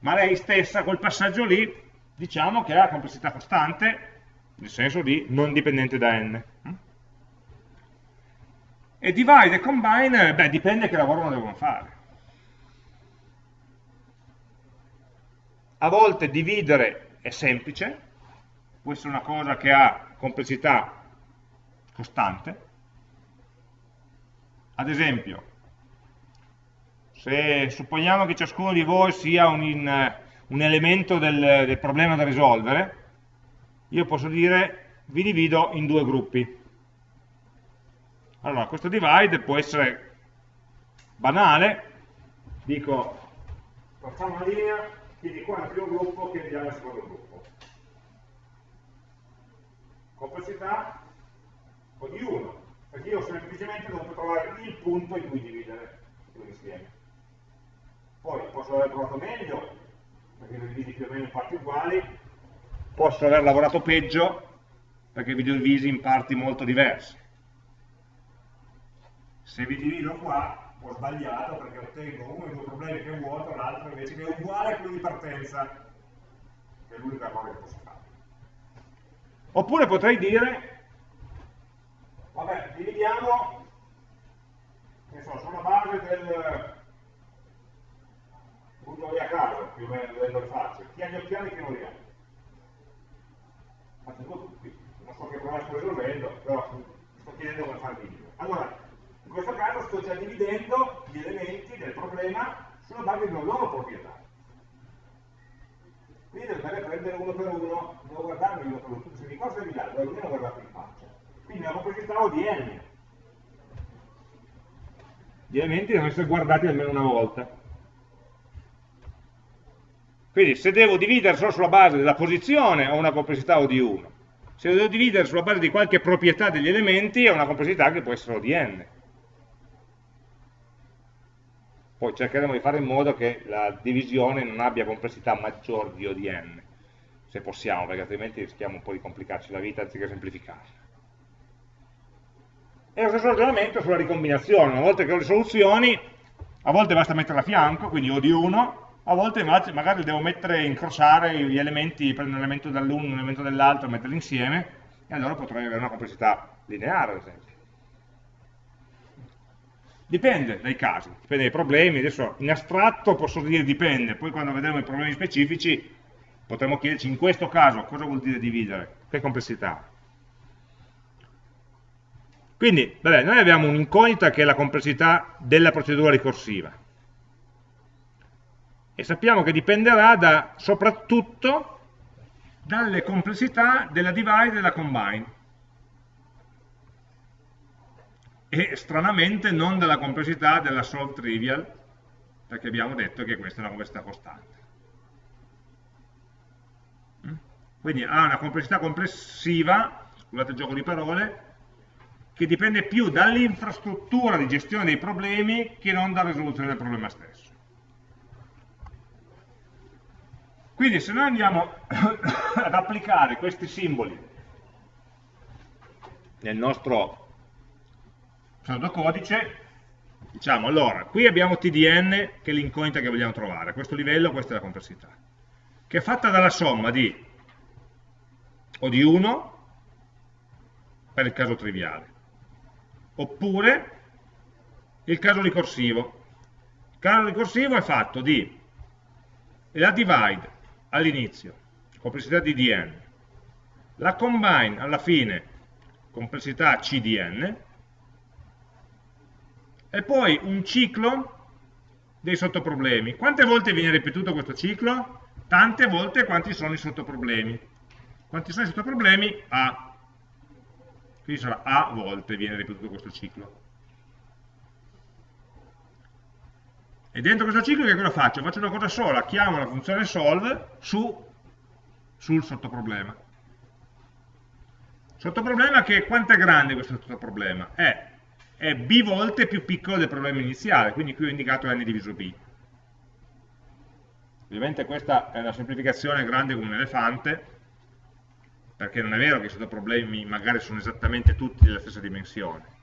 A: Ma lei stessa, quel passaggio lì, diciamo che ha complessità costante, nel senso di non dipendente da n. E divide e combine, beh, dipende che lavoro devono fare. A volte dividere è semplice, può essere una cosa che ha complessità costante. Ad esempio, se supponiamo che ciascuno di voi sia un, in, un elemento del, del problema da risolvere, io posso dire vi divido in due gruppi. Allora, questo divide può essere banale, dico facciamo una linea, chiedi qua nel primo gruppo, chiediamo nel secondo gruppo complessità o di 1, perché io semplicemente devo trovare il punto in cui dividere l'insieme. Poi posso aver trovato meglio, perché li divisi più o meno in parti uguali, posso aver lavorato peggio, perché vi divisi in parti molto diverse. Se vi divido qua, ho sbagliato perché ottengo uno dei due problemi che è vuoto, l'altro invece che è uguale a quello di partenza, che è l'unica cosa che posso fare. Oppure potrei dire, vabbè, dividiamo, che so, sulla base del, butto via caso, più o meno vedendo le facce, chi ha gli occhiali che non li ha. Faccio tutti, non so che problema sto risolvendo, però sto chiedendo come fare il video. Allora, in questo caso sto già dividendo gli elementi del problema sulla base di una loro proprietà. Quindi a prendere uno per uno, devo guardarmi uno per uno, se mi costa di là, devo almeno guardarmi in faccia. Quindi la complessità ho di n. Gli elementi devono essere guardati almeno una volta. Quindi se devo dividere solo sulla base della posizione ho una complessità O di 1. Se devo dividere sulla base di qualche proprietà degli elementi ho una complessità che può essere O di n. Poi cercheremo di fare in modo che la divisione non abbia complessità maggiore di O di n, se possiamo, perché altrimenti rischiamo un po' di complicarci la vita anziché semplificarla. E lo stesso ragionamento sulla ricombinazione, una volta che ho le soluzioni, a volte basta metterla a fianco, quindi O di 1, a volte magari devo mettere, incrociare gli elementi, prendere un elemento dall'uno un elemento dall'altro, metterli insieme, e allora potrei avere una complessità lineare, ad esempio. Dipende dai casi, dipende dai problemi, adesso in astratto posso dire dipende, poi quando vedremo i problemi specifici potremo chiederci in questo caso cosa vuol dire dividere, che complessità. Quindi, vabbè, noi abbiamo un'incognita che è la complessità della procedura ricorsiva. E sappiamo che dipenderà da, soprattutto dalle complessità della divide e della combine. E stranamente non dalla complessità della solve trivial perché abbiamo detto che questa è una complessità costante. Mm? quindi ha una complessità complessiva scusate il gioco di parole che dipende più dall'infrastruttura di gestione dei problemi che non dalla risoluzione del problema stesso. Quindi se noi andiamo ad applicare questi simboli nel nostro pseudocodice, diciamo allora, qui abbiamo TDN che è l'incognita che vogliamo trovare, a questo livello questa è la complessità, che è fatta dalla somma di o di 1 per il caso triviale, oppure il caso ricorsivo. Il caso ricorsivo è fatto di la divide all'inizio, complessità di dn, la combine alla fine, complessità cdn, e poi un ciclo dei sottoproblemi. Quante volte viene ripetuto questo ciclo? Tante volte quanti sono i sottoproblemi. Quanti sono i sottoproblemi? A. Quindi sarà A volte viene ripetuto questo ciclo. E dentro questo ciclo che cosa faccio? Faccio una cosa sola, chiamo la funzione solve su, sul sottoproblema. Sottoproblema che quanto è grande questo sottoproblema? È, è b volte più piccolo del problema iniziale, quindi qui ho indicato n diviso b. Ovviamente questa è una semplificazione grande come un elefante, perché non è vero che i sottoproblemi magari sono esattamente tutti della stessa dimensione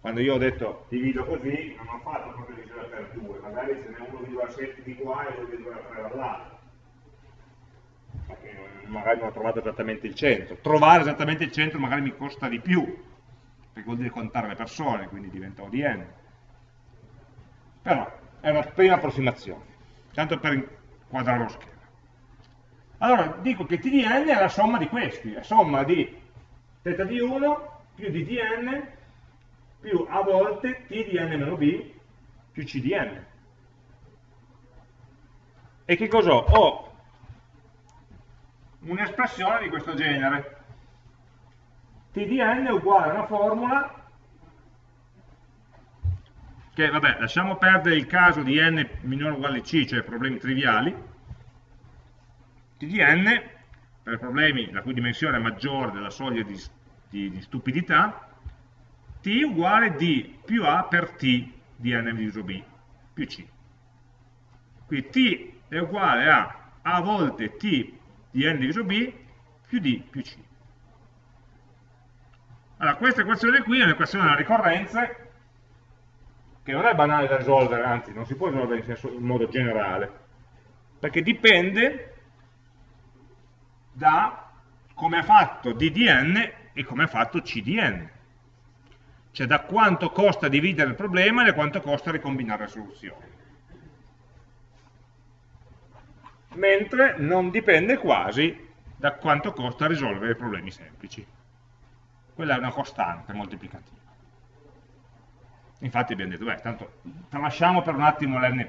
A: quando io ho detto divido così, non ho fatto proprio divisione per 2, magari ce n'è 1,7 di qua e 2,3 dall'altro. Magari non ho trovato esattamente il centro. Trovare esattamente il centro magari mi costa di più, perché vuol dire contare le persone, quindi diventa ODN. Però è una prima approssimazione, tanto per inquadrare lo schema. Allora, dico che TDN è la somma di questi, la somma di θ di 1 più di dn più a volte t di n meno b più c di n. E che cosa ho? Un'espressione di questo genere. t di n è uguale a una formula che, vabbè, lasciamo perdere il caso di n minore o uguale a c, cioè problemi triviali. T di n, per problemi la cui dimensione è maggiore della soglia di, di, di stupidità, t uguale d più a per t di n diviso b più c. Qui t è uguale a a volte t di n diviso b più d più c. Allora, questa equazione qui è un'equazione della ricorrenza che non è banale da risolvere, anzi non si può risolvere in, senso, in modo generale, perché dipende da come ha fatto d di n e come ha fatto c di n cioè da quanto costa dividere il problema e da quanto costa ricombinare le soluzioni. Mentre non dipende quasi da quanto costa risolvere i problemi semplici. Quella è una costante moltiplicativa. Infatti abbiamo detto, beh, tanto tralasciamo per un attimo l'n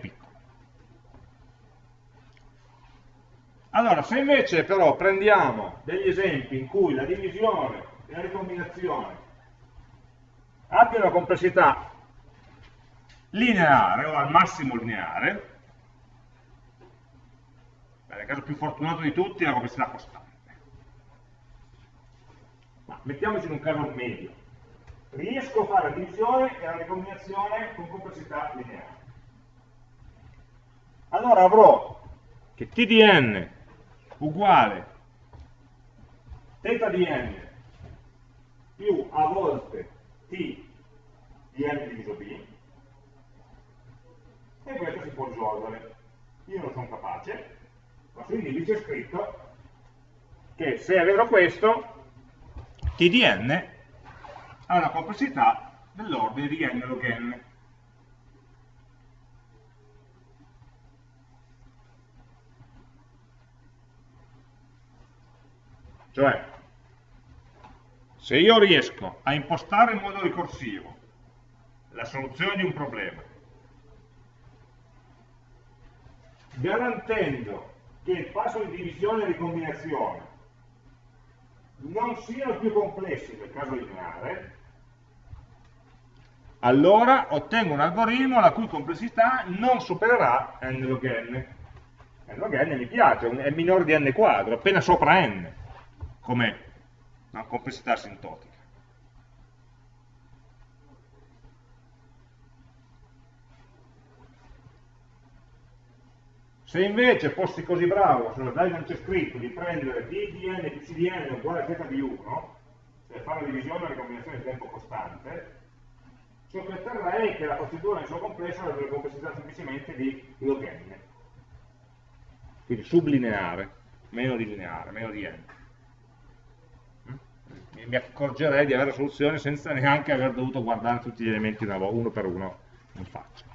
A: Allora, se invece però prendiamo degli esempi in cui la divisione e la ricombinazione abbia una complessità lineare o al massimo lineare, nel caso più fortunato di tutti è la complessità costante. Ma mettiamoci in un caso medio. Riesco a fare la divisione e la ricombinazione con complessità lineare. Allora avrò che t di n uguale θ di n più a volte t di n diviso b, e questo si può risolvere. Io non sono capace, ma su indice è scritto che se è vero questo, t di n ha una complessità dell'ordine di n log n. Cioè, se io riesco a impostare in modo ricorsivo la soluzione di un problema, garantendo che il passo di divisione e ricombinazione non siano più complessi del caso lineare, allora ottengo un algoritmo la cui complessità non supererà n log n. n log n mi piace, è minore di n quadro, appena sopra n, come no, complessità asintotica. Se invece fossi così bravo, sulla slide non c'è scritto, di prendere d di n più c di n uguale a z di 1, cioè fare la divisione e la combinazione di tempo costante, ciò che otterrei è che la procedura nel suo complesso avrebbe complessità semplicemente di log n. Quindi sublineare, meno di lineare, meno di n. Mi accorgerei di avere la soluzione senza neanche aver dovuto guardare tutti gli elementi uno per uno in faccia.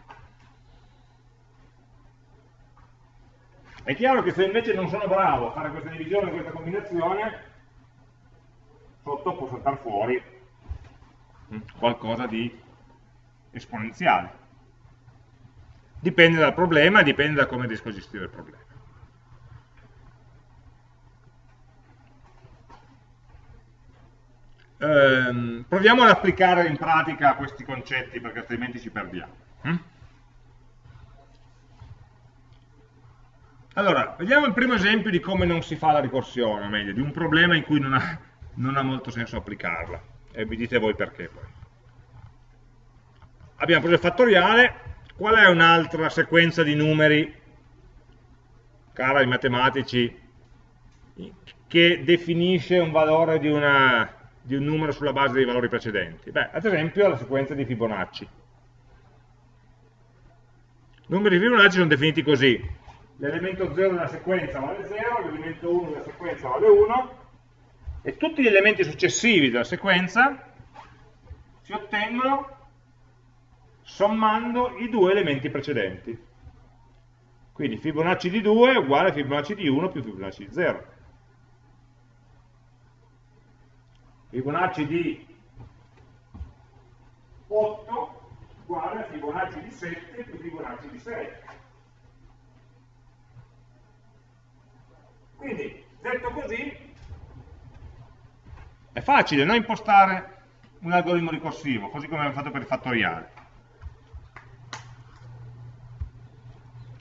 A: È chiaro che se invece non sono bravo a fare questa divisione, questa combinazione, sotto può saltare fuori mm, qualcosa di esponenziale. Dipende dal problema dipende da come riesco a gestire il problema. Ehm, proviamo ad applicare in pratica questi concetti perché altrimenti ci perdiamo. Hm? Allora, vediamo il primo esempio di come non si fa la ricorsione, o meglio, di un problema in cui non ha, non ha molto senso applicarla. E vi dite voi perché poi. Abbiamo preso il fattoriale, qual è un'altra sequenza di numeri, cara ai matematici, che definisce un valore di, una, di un numero sulla base dei valori precedenti? Beh, ad esempio la sequenza di Fibonacci. I numeri di Fibonacci sono definiti così, l'elemento 0 della sequenza vale 0, l'elemento 1 della sequenza vale 1, e tutti gli elementi successivi della sequenza si ottengono sommando i due elementi precedenti. Quindi Fibonacci di 2 è uguale a Fibonacci di 1 più Fibonacci di 0. Fibonacci di 8 uguale a Fibonacci di 7 più Fibonacci di 6. Quindi, detto così, è facile no, impostare un algoritmo ricorsivo, così come abbiamo fatto per il fattoriale.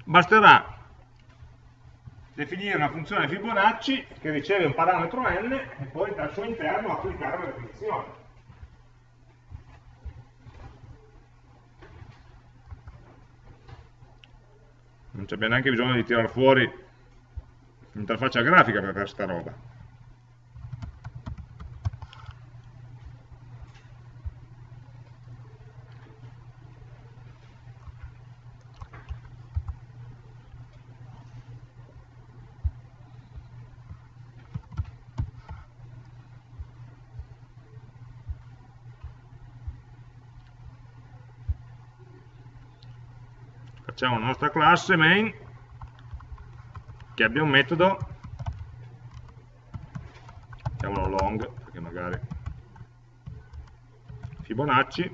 A: Basterà definire una funzione Fibonacci che riceve un parametro n e poi dal suo interno applicare la definizione. Non c'è neanche bisogno di tirare fuori interfaccia grafica per questa roba. Facciamo la nostra classe main che abbia un metodo. Chiamalo long perché magari Fibonacci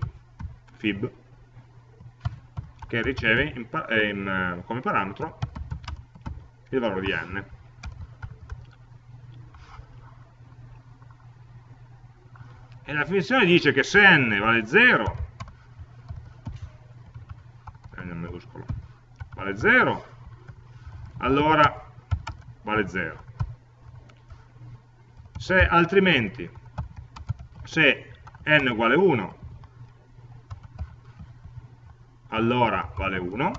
A: fib che riceve in, in, eh, come parametro il valore di n. E la definizione dice che se n vale 0 n maiuscolo vale 0 allora vale 0. Se altrimenti, se n uguale 1, allora vale 1,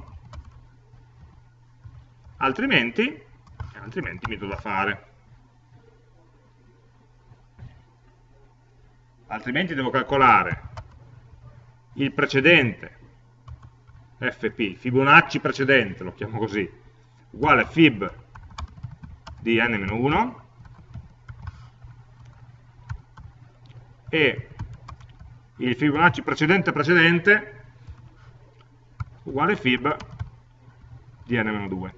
A: altrimenti, altrimenti mi do da fare. Altrimenti devo calcolare il precedente fp, Fibonacci precedente, lo chiamo così, uguale fib di n-1 e il Fibonacci precedente precedente uguale fib di n-2.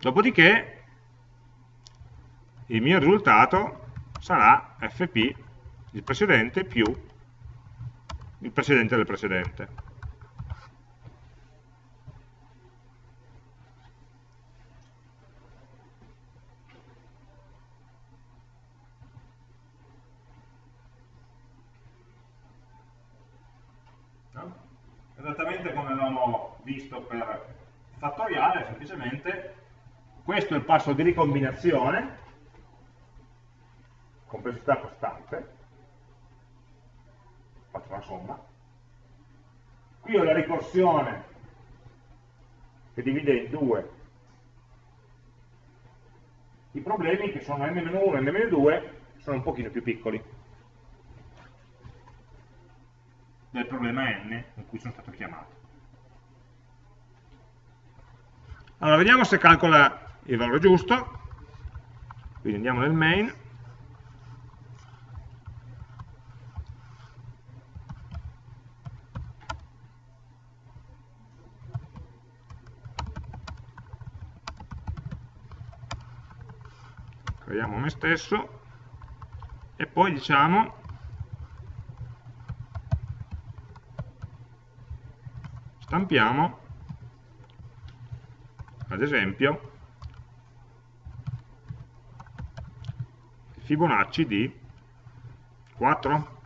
A: Dopodiché il mio risultato sarà fp, il precedente, più il precedente del precedente. Esattamente come avevamo visto per fattoriale, semplicemente questo è il passo di ricombinazione, complessità costante, faccio la somma. Qui ho la ricorsione che divide in due i problemi che sono n-1 e n-2 sono un pochino più piccoli del problema n in cui sono stato chiamato. Allora, vediamo se calcola il valore giusto, quindi andiamo nel main, creiamo me stesso e poi diciamo stampiamo ad esempio Fibonacci di 4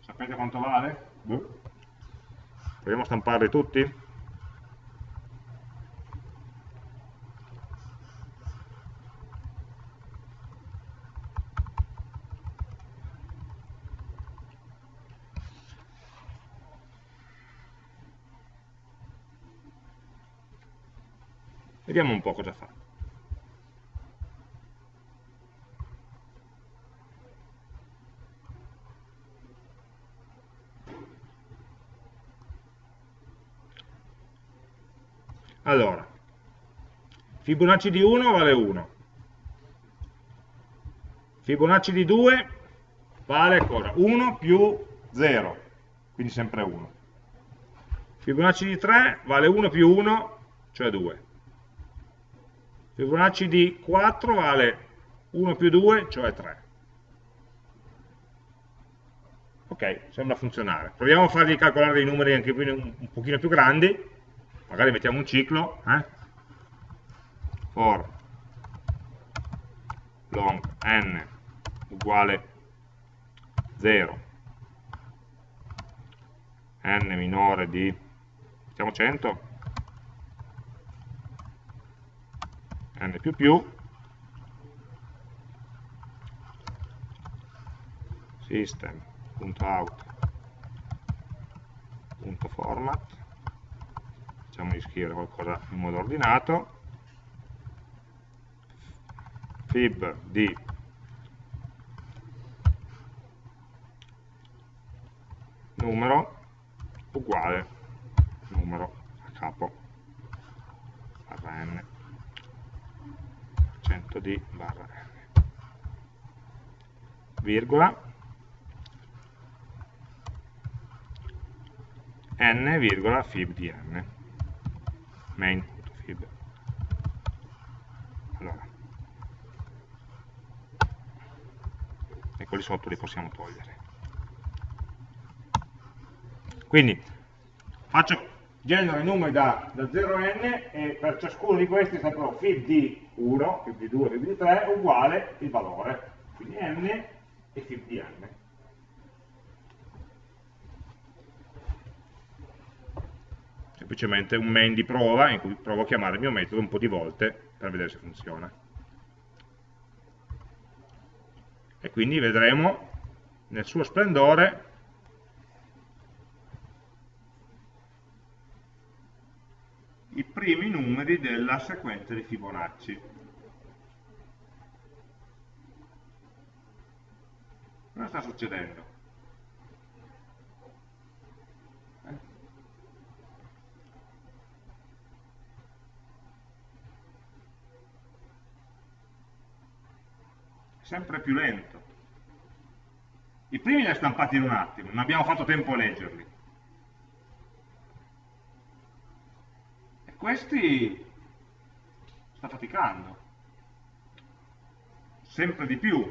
A: sapete quanto vale? Boh. proviamo a stamparli tutti? Vediamo un po' cosa fa. Allora, Fibonacci di 1 vale 1. Fibonacci di 2 vale cosa? 1 più 0, quindi sempre 1. Fibonacci di 3 vale 1 più 1, cioè 2. Fibonacci di 4 vale 1 più 2, cioè 3. Ok, sembra funzionare. Proviamo a fargli calcolare dei numeri anche un, un pochino più grandi, magari mettiamo un ciclo, eh? for long n uguale 0, n minore di, mettiamo 100, n più più. System.out.format facciamo di scrivere qualcosa in modo ordinato. Fib di numero uguale numero a capo barra n 100 di barra. N virgola. N virgola fib di n. Main.fib allora. E quelli sotto li possiamo togliere. Quindi faccio genero i numeri da, da 0 a n e per ciascuno di questi saprò fib di 1, fib di 2, fib di 3 uguale il valore, quindi n e fib di n. Semplicemente un main di prova in cui provo a chiamare il mio metodo un po' di volte per vedere se funziona. E quindi vedremo nel suo splendore i primi numeri della sequenza di Fibonacci. Cosa sta succedendo? sempre più lento. I primi li ha stampati in un attimo, non abbiamo fatto tempo a leggerli. Questi sta faticando. Sempre di più.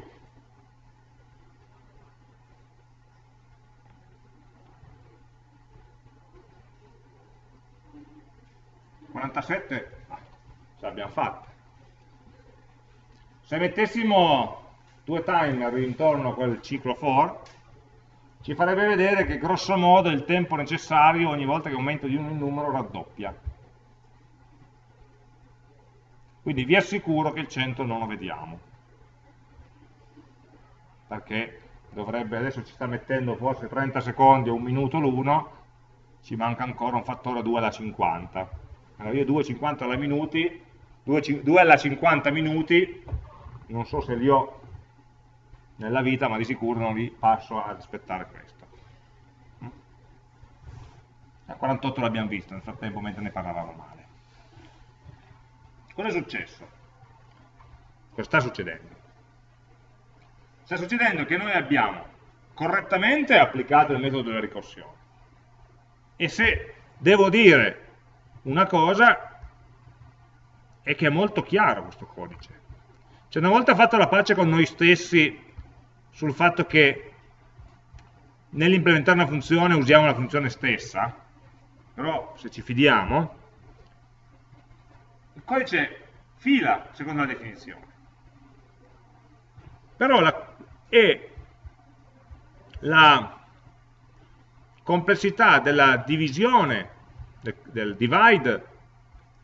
A: ...47, ah, ce l'abbiamo fatta. Se mettessimo due timer intorno a quel ciclo for, ci farebbe vedere che grosso modo il tempo necessario ogni volta che aumento di il numero raddoppia. Quindi vi assicuro che il 100 non lo vediamo. Perché dovrebbe, adesso ci sta mettendo forse 30 secondi o un minuto l'uno, ci manca ancora un fattore 2 alla 50. Allora io 2,50 alla minuti, 2, 2 alla 50 minuti, non so se li ho nella vita, ma di sicuro non li passo a rispettare questo. A 48 l'abbiamo visto nel frattempo mentre ne parlavamo male. Cosa è successo? Cosa sta succedendo? Sta succedendo che noi abbiamo correttamente applicato il metodo della ricorsione. E se devo dire una cosa, è che è molto chiaro questo codice. Cioè una volta fatto la pace con noi stessi sul fatto che nell'implementare una funzione usiamo la funzione stessa, però se ci fidiamo, il codice fila secondo la definizione. Però la, e la complessità della divisione, del, del divide,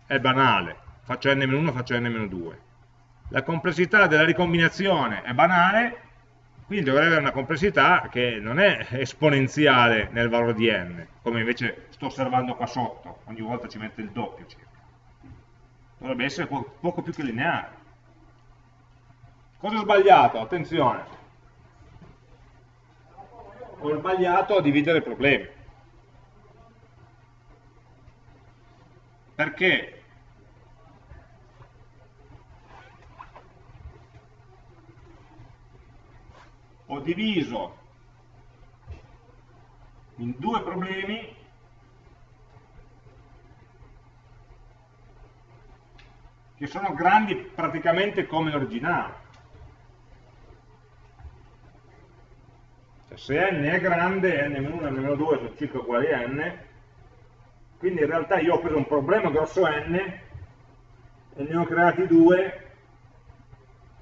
A: è banale. Faccio n-1, faccio n-2. La complessità della ricombinazione è banale, quindi dovrebbe avere una complessità che non è esponenziale nel valore di n, come invece sto osservando qua sotto, ogni volta ci mette il doppio circa. Dovrebbe essere poco più che lineare. Cosa ho sbagliato? Attenzione. Ho sbagliato a dividere i problemi. Perché ho diviso in due problemi che sono grandi praticamente come l'originale. Cioè, se n è grande, n-1 e n-2 sono circa uguali a n, quindi in realtà io ho preso un problema grosso n e ne ho creati due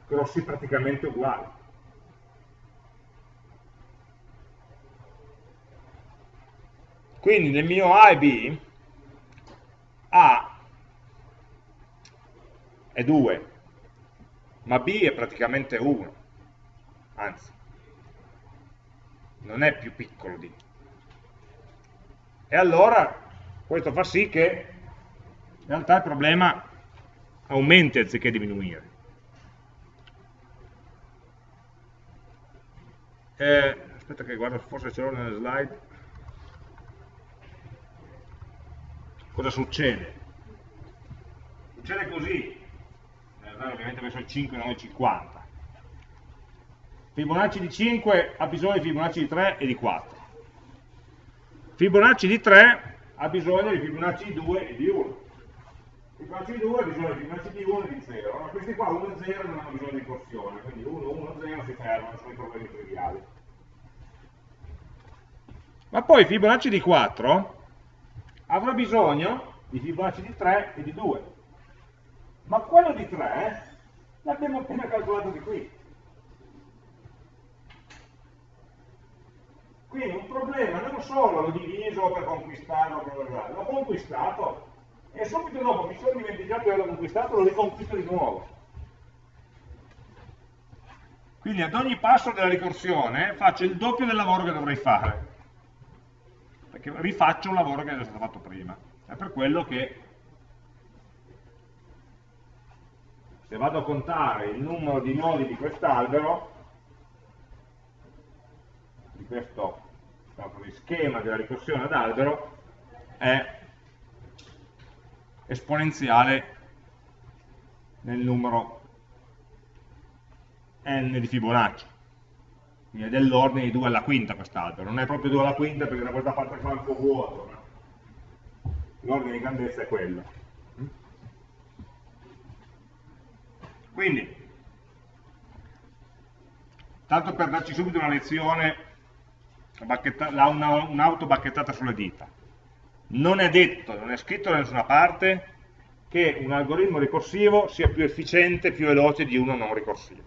A: grossi praticamente uguali. Quindi nel mio A e B, A è 2, ma B è praticamente 1, anzi, non è più piccolo di. E allora questo fa sì che in realtà il problema aumenti anziché diminuire. Eh, aspetta che guardo, forse ce l'ho nelle slide. cosa succede? Succede così, eh, ovviamente messo il 5 non il 50. Fibonacci di 5 ha bisogno di Fibonacci di 3 e di 4. Fibonacci di 3 ha bisogno di Fibonacci di 2 e di 1. Fibonacci di 2 ha bisogno di Fibonacci di 1 e di 0. Ma questi qua 1 e 0 non hanno bisogno di ricorsione, quindi 1, 1, 0 si fermano, sono i problemi triviali. Ma poi Fibonacci di 4 avrà bisogno di Fibonacci di 3 e di 2. Ma quello di 3 l'abbiamo appena calcolato di qui. Quindi un problema non solo l'ho diviso per conquistarlo, l'ho conquistato e subito dopo mi sono dimenticato di averlo conquistato, lo riconquisto di nuovo. Quindi ad ogni passo della ricorsione faccio il doppio del lavoro che dovrei fare perché rifaccio un lavoro che è stato fatto prima. È per quello che se vado a contare il numero di nodi di quest'albero, di questo di schema della ricorsione ad albero, è esponenziale nel numero n di Fibonacci. Quindi è dell'ordine di 2 alla quinta quest'albero. Non è proprio 2 alla quinta perché da questa parte qua è un po' vuoto. L'ordine di grandezza è quello. Quindi, tanto per darci subito una lezione, un'auto bacchettata sulle dita. Non è detto, non è scritto da nessuna parte che un algoritmo ricorsivo sia più efficiente, più veloce di uno non ricorsivo.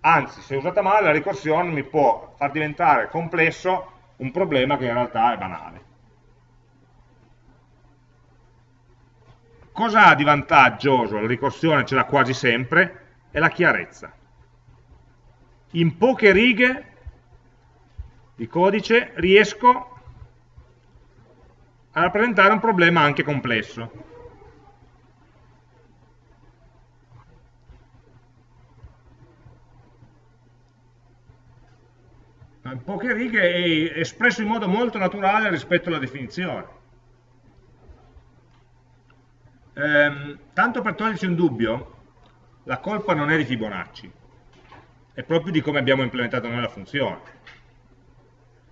A: Anzi, se usata male, la ricorsione mi può far diventare complesso un problema che in realtà è banale. Cosa ha di vantaggioso? La ricorsione ce l'ha quasi sempre, è la chiarezza. In poche righe di codice riesco a rappresentare un problema anche complesso. In poche righe è espresso in modo molto naturale rispetto alla definizione. Ehm, tanto per toglierci un dubbio, la colpa non è di Fibonacci, è proprio di come abbiamo implementato noi la funzione.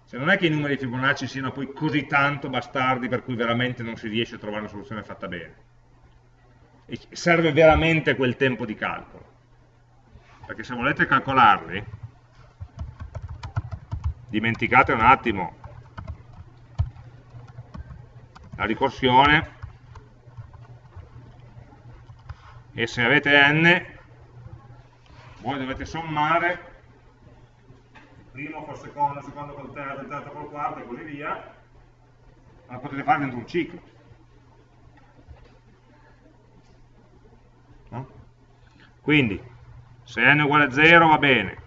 A: Cioè non è che i numeri di Fibonacci siano poi così tanto bastardi per cui veramente non si riesce a trovare una soluzione fatta bene. E serve veramente quel tempo di calcolo. Perché se volete calcolarli, dimenticate un attimo la ricorsione e se avete n voi dovete sommare primo col secondo, secondo col terzo, il terzo col quarto e così via, ma potete fare dentro un ciclo. No? Quindi, se n è uguale a 0 va bene,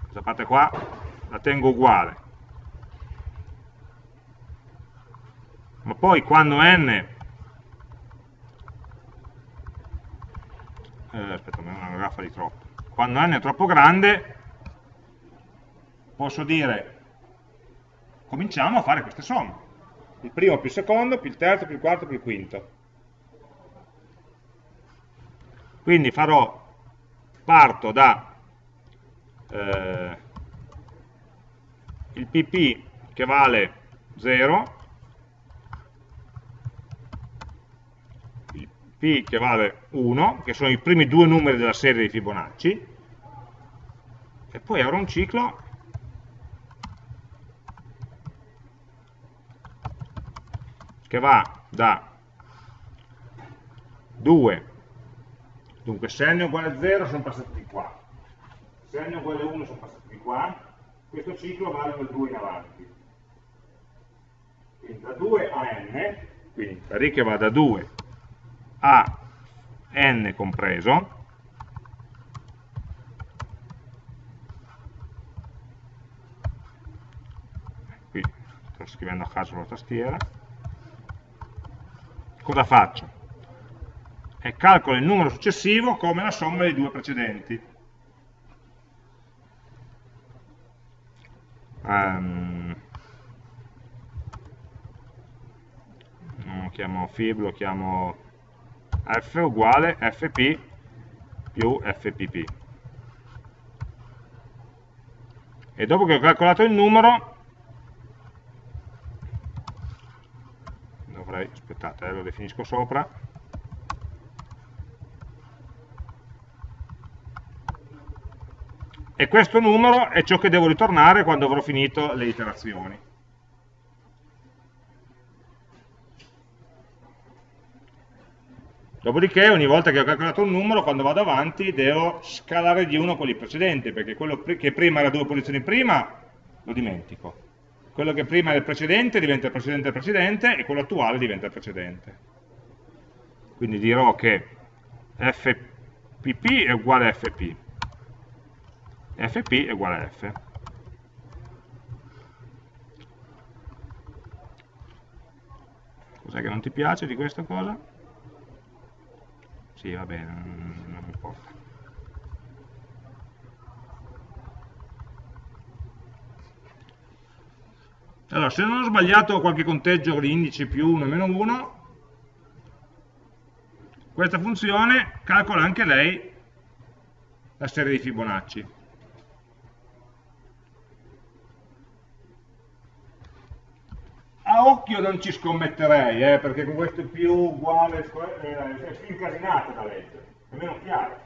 A: questa parte qua la tengo uguale. Ma poi quando n eh, aspetta, una graffa di troppo. Quando n è troppo grande, posso dire, cominciamo a fare queste somme. Il primo più il secondo, più il terzo, più il quarto, più il quinto. Quindi farò, parto da eh, il pp che vale 0, che vale 1, che sono i primi due numeri della serie di Fibonacci, e poi avrò un ciclo. Che va da 2, dunque se n è uguale a 0 sono passati di qua, se n è uguale a 1 sono passati di qua, questo ciclo vale dal 2 in avanti. Quindi da 2 a n, quindi la riga va da 2 a n compreso, qui sto scrivendo a caso la tastiera, cosa faccio? E calcolo il numero successivo come la somma dei due precedenti. Um, non lo chiamo fib, chiamo f uguale fp più fpp. E dopo che ho calcolato il numero, dovrei, aspettate, eh, lo definisco sopra, e questo numero è ciò che devo ritornare quando avrò finito le iterazioni. Dopodiché ogni volta che ho calcolato un numero, quando vado avanti, devo scalare di uno quelli precedenti, perché quello che prima era due posizioni prima, lo dimentico quello che prima è il precedente diventa il precedente del precedente e quello attuale diventa il precedente. Quindi dirò che fpp è uguale a fp, fp è uguale a f. Cos'è che non ti piace di questa cosa? Sì, va bene, non mi importa. Allora, se non ho sbagliato qualche conteggio di indici più 1 e meno 1, questa funzione calcola anche lei la serie di Fibonacci. A occhio non ci scommetterei, eh, perché con questo più uguale eh, è più incasinata da leggere, è meno chiaro.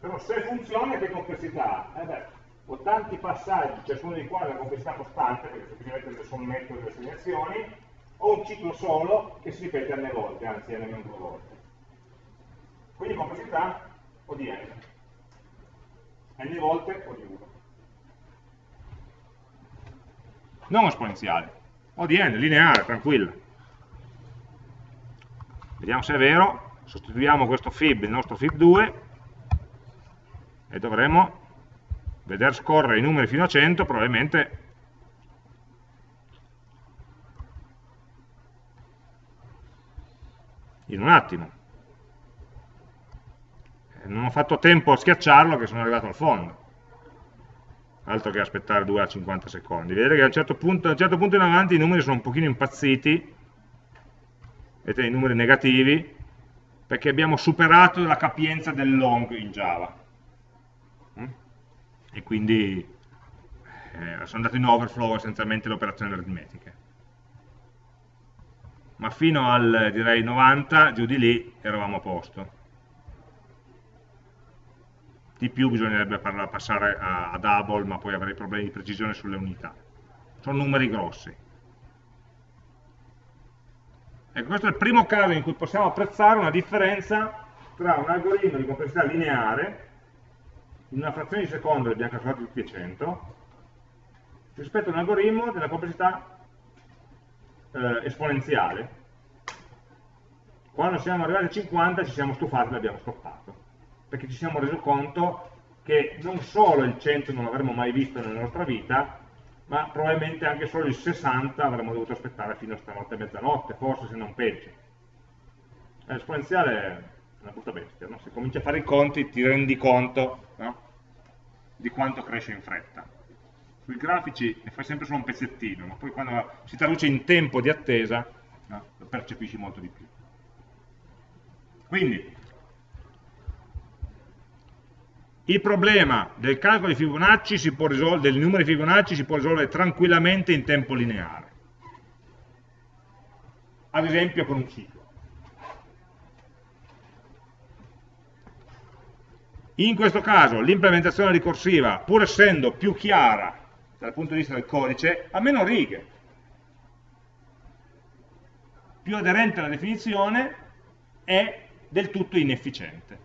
A: Però se funziona che complessità? Eh beh, ho tanti passaggi, ciascuno dei quali ha una complessità costante, perché semplicemente le sommetto delle assegnazioni, ho un ciclo solo che si ripete n volte, anzi n meno due volte. Quindi complessità o di n. n volte o di 1. Non esponenziale, o di n, lineare, tranquilla. Vediamo se è vero, sostituiamo questo fib, il nostro fib2, e dovremo vedere scorrere i numeri fino a 100, probabilmente in un attimo. Non ho fatto tempo a schiacciarlo che sono arrivato al fondo. Altro che aspettare 2 a 50 secondi. Vedete che a un certo punto, un certo punto in avanti i numeri sono un pochino impazziti, vedete i numeri negativi, perché abbiamo superato la capienza del long in Java. Mm? E quindi eh, sono andato in overflow essenzialmente le operazioni aritmetiche ma fino al direi 90 giù di lì eravamo a posto di più bisognerebbe passare a, a double ma poi avrei problemi di precisione sulle unità. Sono numeri grossi. Ecco questo è il primo caso in cui possiamo apprezzare una differenza tra un algoritmo di complessità lineare in una frazione di secondo abbiamo calcolato tutti e 100 rispetto a un algoritmo della complessità eh, esponenziale. Quando siamo arrivati a 50 ci siamo stufati e l'abbiamo stoppato, perché ci siamo resi conto che non solo il 100 non l'avremmo mai visto nella nostra vita, ma probabilmente anche solo il 60 avremmo dovuto aspettare fino a stanotte mezzanotte, forse se non peggio. L'esponenziale è una brutta bestia, no? se cominci a fare i conti ti rendi conto no? di quanto cresce in fretta sui grafici ne fai sempre solo un pezzettino, ma poi quando si traduce in tempo di attesa no, lo percepisci molto di più. Quindi, il problema del calcolo di Fibonacci risolvere, dei numeri Fibonacci si può risolvere tranquillamente in tempo lineare. Ad esempio con un ciclo. In questo caso l'implementazione ricorsiva, pur essendo più chiara dal punto di vista del codice ha meno righe. Più aderente alla definizione è del tutto inefficiente.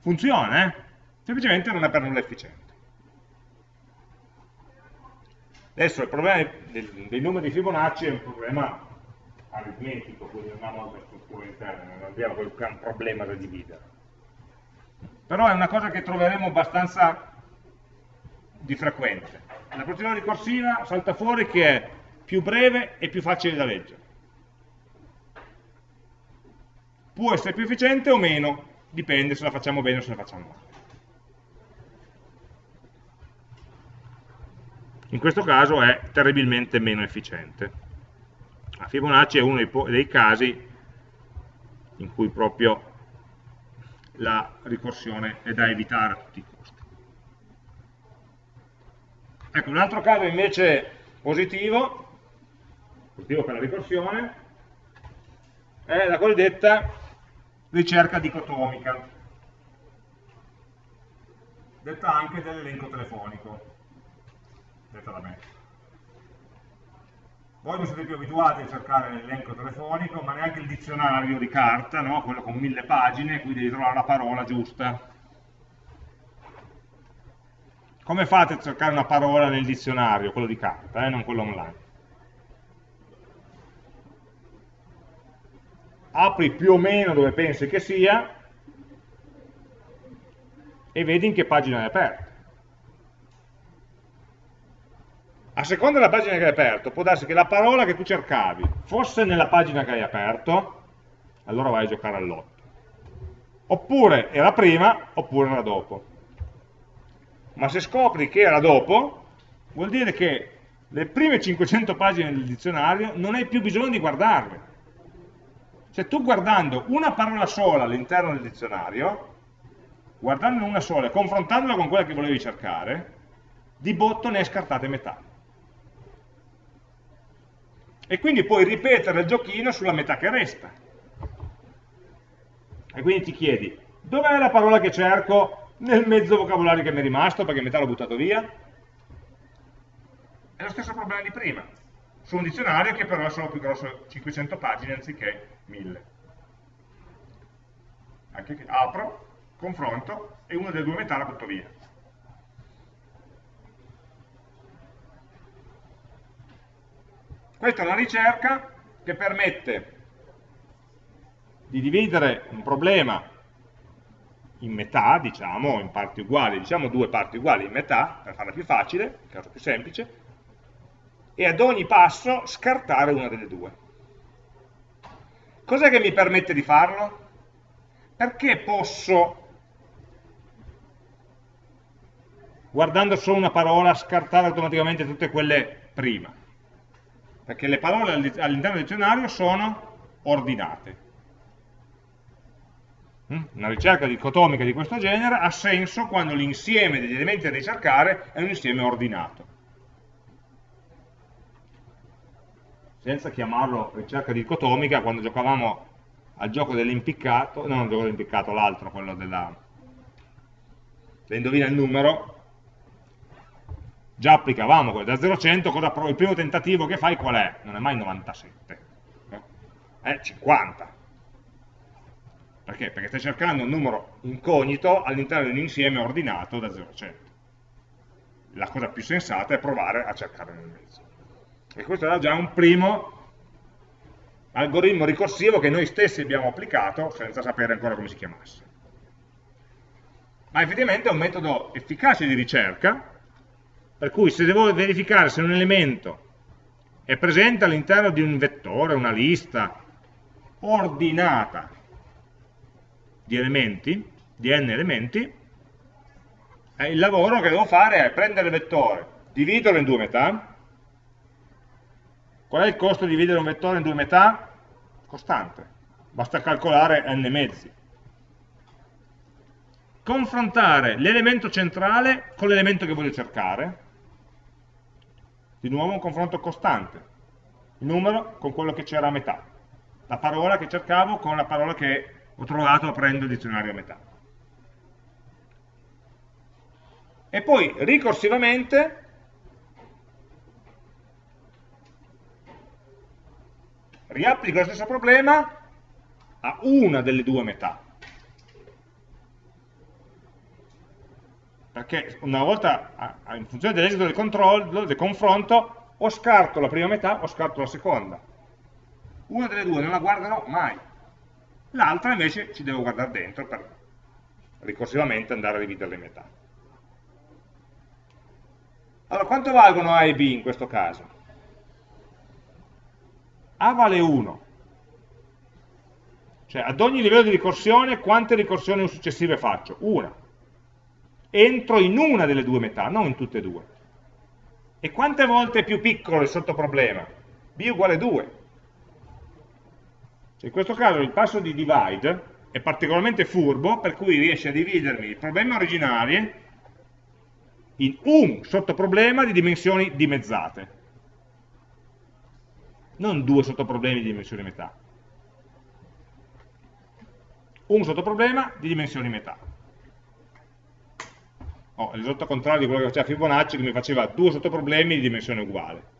A: Funziona, eh? semplicemente non è per nulla efficiente. Adesso il problema dei numeri di Fibonacci è un problema aritmetico, quindi non ha molte strutture interne, non abbiamo quel problema da dividere. Però è una cosa che troveremo abbastanza di frequente. La procedura ricorsiva salta fuori che è più breve e più facile da leggere. Può essere più efficiente o meno, dipende se la facciamo bene o se la facciamo male. In questo caso è terribilmente meno efficiente. La Fibonacci è uno dei casi in cui proprio la ricorsione è da evitare a tutti i costi. Ecco, un altro caso invece positivo, positivo per la ricorsione, è la cosiddetta ricerca dicotomica, detta anche dell'elenco telefonico, detta da me. Voi non siete più abituati a cercare l'elenco telefonico, ma neanche il dizionario di carta, no? quello con mille pagine, qui devi trovare la parola giusta come fate a cercare una parola nel dizionario, quello di carta, eh, non quello online? Apri più o meno dove pensi che sia e vedi in che pagina è aperta. a seconda della pagina che hai aperto, può darsi che la parola che tu cercavi fosse nella pagina che hai aperto, allora vai a giocare all'otto. Oppure era prima, oppure era dopo. Ma se scopri che era dopo, vuol dire che le prime 500 pagine del dizionario non hai più bisogno di guardarle. Cioè tu guardando una parola sola all'interno del dizionario, guardandone una sola e confrontandola con quella che volevi cercare, di botto ne hai scartate metà e quindi puoi ripetere il giochino sulla metà che resta. E quindi ti chiedi, dov'è la parola che cerco nel mezzo vocabolario che mi è rimasto, perché metà l'ho buttato via? È lo stesso problema di prima, su un dizionario che però è solo più grosso 500 pagine anziché 1000. Anche apro, confronto e una delle due metà la butto via. Questa è una ricerca che permette di dividere un problema in metà, diciamo, in parti uguali, diciamo due parti uguali in metà, per farla più facile, il caso più semplice, e ad ogni passo scartare una delle due. Cos'è che mi permette di farlo? Perché posso, guardando solo una parola, scartare automaticamente tutte quelle prima? perché le parole all'interno del dizionario sono ordinate. Mm? Una ricerca dicotomica di questo genere ha senso quando l'insieme degli elementi da ricercare è un insieme ordinato. Senza chiamarlo ricerca dicotomica, quando giocavamo al gioco dell'impiccato, non il gioco dell'impiccato, l'altro, quello della... indovina il numero, già applicavamo da 0 a 100, il primo tentativo che fai qual è? Non è mai 97, è 50. Perché? Perché stai cercando un numero incognito all'interno di un insieme ordinato da 0 a 100. La cosa più sensata è provare a cercare nel mezzo. E questo era già un primo algoritmo ricorsivo che noi stessi abbiamo applicato senza sapere ancora come si chiamasse. Ma effettivamente è un metodo efficace di ricerca per cui se devo verificare se un elemento è presente all'interno di un vettore, una lista ordinata di elementi, di n elementi, eh, il lavoro che devo fare è prendere il vettore, dividerlo in due metà. Qual è il costo di dividere un vettore in due metà? Costante. Basta calcolare n mezzi. Confrontare l'elemento centrale con l'elemento che voglio cercare, di nuovo un confronto costante, il numero con quello che c'era a metà, la parola che cercavo con la parola che ho trovato aprendo il dizionario a metà. E poi ricorsivamente riapplico lo stesso problema a una delle due metà. perché una volta, in funzione dell'esito del controllo, del confronto, o scarto la prima metà o scarto la seconda. Una delle due non la guarderò mai. L'altra invece ci devo guardare dentro per ricorsivamente andare a dividerle in metà. Allora, quanto valgono A e B in questo caso? A vale 1. Cioè, ad ogni livello di ricorsione, quante ricorsioni successive faccio? Una entro in una delle due metà, non in tutte e due. E quante volte è più piccolo il sottoproblema? b uguale 2. Cioè in questo caso il passo di divide è particolarmente furbo, per cui riesce a dividermi i problemi originali in un sottoproblema di dimensioni dimezzate. Non due sottoproblemi di dimensioni metà. Un sottoproblema di dimensioni metà oh, il risultato contrario di quello che faceva Fibonacci che mi faceva due sottoproblemi di dimensione uguale.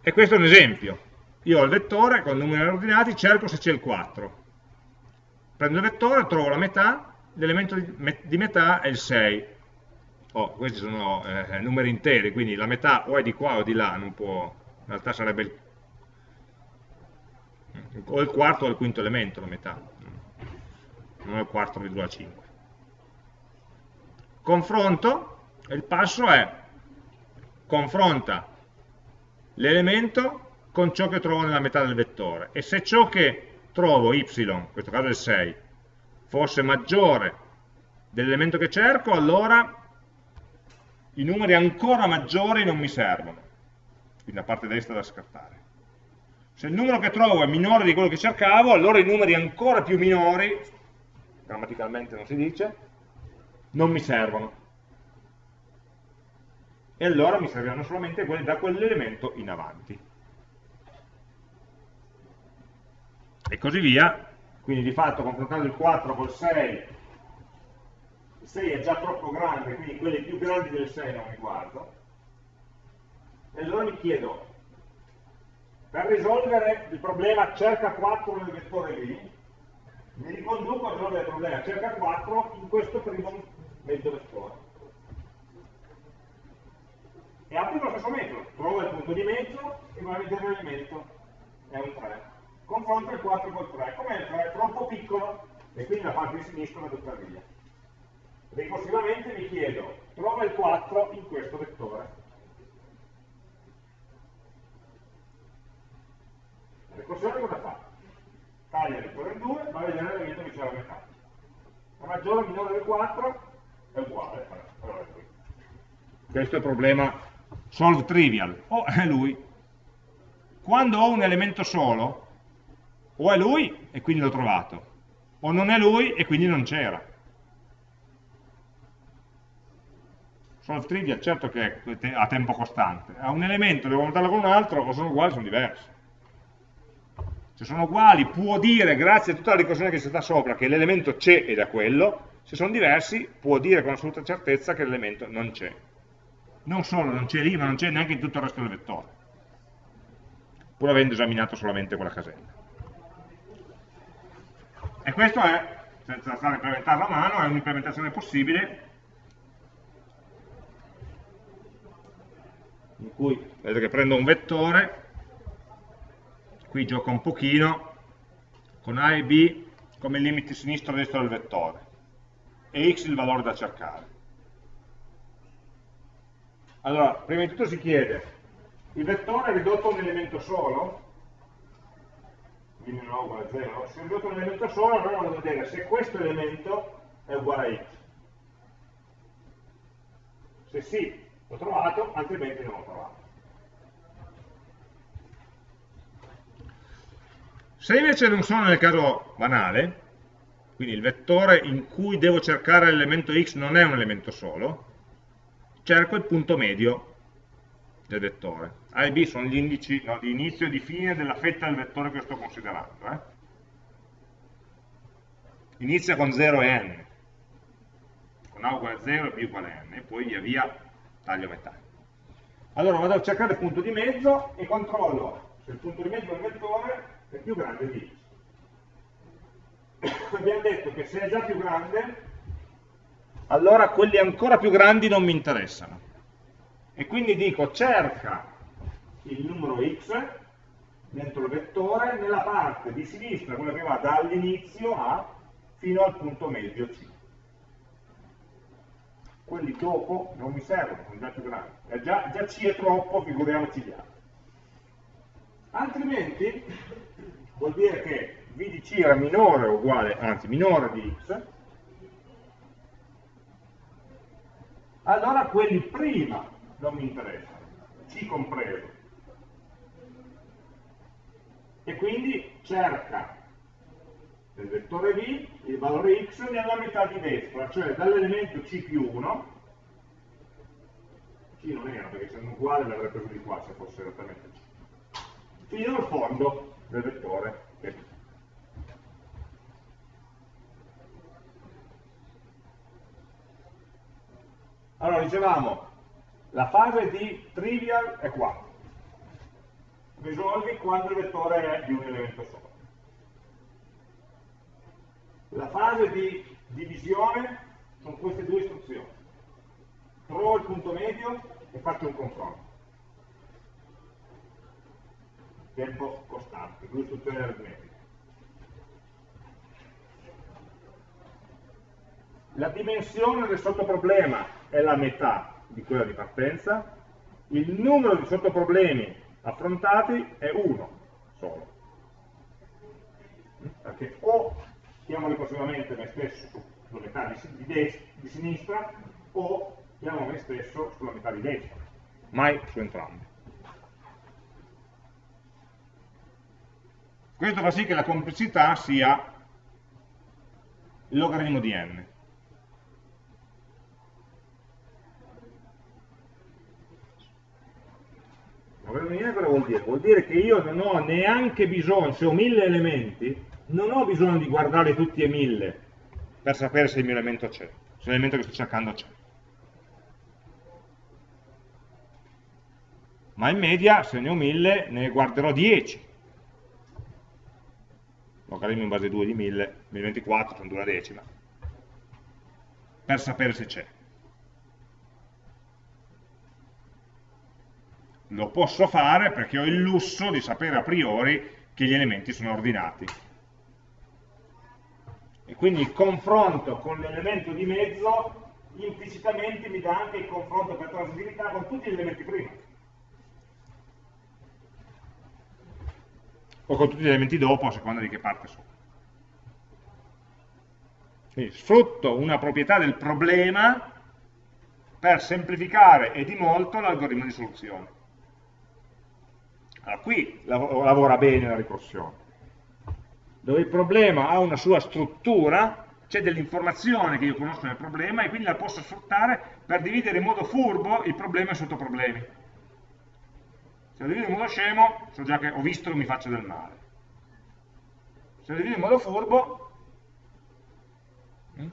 A: E questo è un esempio. Io ho il vettore con numeri ordinati, cerco se c'è il 4. Prendo il vettore, trovo la metà, l'elemento di metà è il 6. Oh, questi sono eh, numeri interi, quindi la metà o è di qua o di là, non può, in realtà sarebbe il, o il quarto o il quinto elemento la metà non il 4,5. confronto, il passo è confronta l'elemento con ciò che trovo nella metà del vettore e se ciò che trovo, y, in questo caso è il 6, fosse maggiore dell'elemento che cerco, allora i numeri ancora maggiori non mi servono, quindi la parte destra da scartare. Se il numero che trovo è minore di quello che cercavo, allora i numeri ancora più minori, grammaticalmente non si dice, non mi servono. E allora mi serviranno solamente quelli da quell'elemento in avanti. e così via. Quindi di fatto confrontando il 4 col 6, il 6 è già troppo grande, quindi quelli più grandi del 6 non mi guardo. E allora mi chiedo, per risolvere il problema cerca 4 nel vettore B, mi riconduco a risolvere il problema cerca 4 in questo primo mezzo vettore. E applico lo stesso metodo, trovo il punto di mezzo e vado a vedere è un 3 confronto il 4 col 3, come il 3 è troppo piccolo e quindi la parte di sinistra va tutta via. Ricorsivamente mi chiedo, trova il 4 in questo vettore. La ricorsione cosa fa? Taglia il vettore in 2, va a vedere l'elemento che c'è alla metà. La maggiore o minore del 4 è uguale. Questo è il problema solve trivial, o è lui. Quando ho un elemento solo, o è lui e quindi l'ho trovato, o non è lui e quindi non c'era. Solve trivial certo che è a tempo costante, ha un elemento, devo montarlo con un altro, o sono uguali sono diversi. Se sono uguali può dire, grazie a tutta la ricorsione che c'è stata sopra, che l'elemento c'è ed è quello, se sono diversi può dire con assoluta certezza che l'elemento non c'è. Non solo non c'è lì, ma non c'è neanche in tutto il resto del vettore, pur avendo esaminato solamente quella casella. E questo è, senza stare a implementarla a mano, è un'implementazione possibile in cui vedete che prendo un vettore, qui gioco un pochino, con A e B come limiti sinistro e destro del vettore, e x il valore da cercare. Allora, prima di tutto si chiede, il vettore è ridotto a un elemento solo? quindi non uguale a 0, se ho ridotto un elemento solo, allora a vedere se questo elemento è uguale a x. Se sì, l'ho trovato, altrimenti non l'ho trovato. Se invece non sono nel caso banale, quindi il vettore in cui devo cercare l'elemento x non è un elemento solo, cerco il punto medio del vettore. A e B sono gli indici no, di inizio e di fine della fetta del vettore che sto considerando. Eh? Inizia con 0 e n, con A uguale a 0 e B uguale a n, e poi via via taglio a metà. Allora vado a cercare il punto di mezzo e controllo se il punto di mezzo del vettore è più grande di x. Abbiamo detto che se è già più grande, allora quelli ancora più grandi non mi interessano e quindi dico cerca il numero x dentro il vettore nella parte di sinistra, quella che va dall'inizio A fino al punto medio C. Quelli dopo non mi servono, sono già più grandi. Eh, già, già C è troppo, figuriamoci gli altri. Altrimenti vuol dire che V di C era minore o uguale, anzi minore di x, allora quelli prima non mi interessa, C compreso. E quindi cerca del vettore V il valore x nella metà di destra, cioè dall'elemento C più 1, C non era perché se non uguale l'avrebbe preso di qua se fosse esattamente C, fino al fondo del vettore V. Allora dicevamo, la fase di trivial è qua. Risolvi quando il vettore è di un elemento solo. La fase di divisione sono queste due istruzioni. Trovo il punto medio e faccio un confronto. Tempo costante, due istruzioni aritmetiche. la dimensione del sottoproblema è la metà di quella di partenza, il numero di sottoproblemi affrontati è uno solo. Perché o chiamo ricorsivamente me stesso sulla metà di, di, di sinistra o chiamo me stesso sulla metà di destra, mai su entrambi. Questo fa sì che la complessità sia il logaritmo di n. Logaritmo di n cosa vuol dire? Vuol dire che io non ho neanche bisogno, se ho mille elementi, non ho bisogno di guardare tutti e mille per sapere se il mio elemento c'è, se l'elemento che sto cercando c'è. Ma in media, se ne ho mille, ne guarderò 10 logaritmo in base 2 di 1000, 1024 sono 2 la decima, per sapere se c'è. Lo posso fare perché ho il lusso di sapere a priori che gli elementi sono ordinati. E quindi il confronto con l'elemento di mezzo implicitamente mi dà anche il confronto per transitività con tutti gli elementi prima. o con tutti gli elementi dopo a seconda di che parte sono. Quindi sfrutto una proprietà del problema per semplificare e di molto l'algoritmo di soluzione. Allora, qui lavora bene la ricorsione, dove il problema ha una sua struttura, c'è dell'informazione che io conosco nel problema e quindi la posso sfruttare per dividere in modo furbo il problema in sottoproblemi. Se lo divido in modo scemo, so già che ho visto che mi faccio del male. Se lo divido in modo furbo, mm,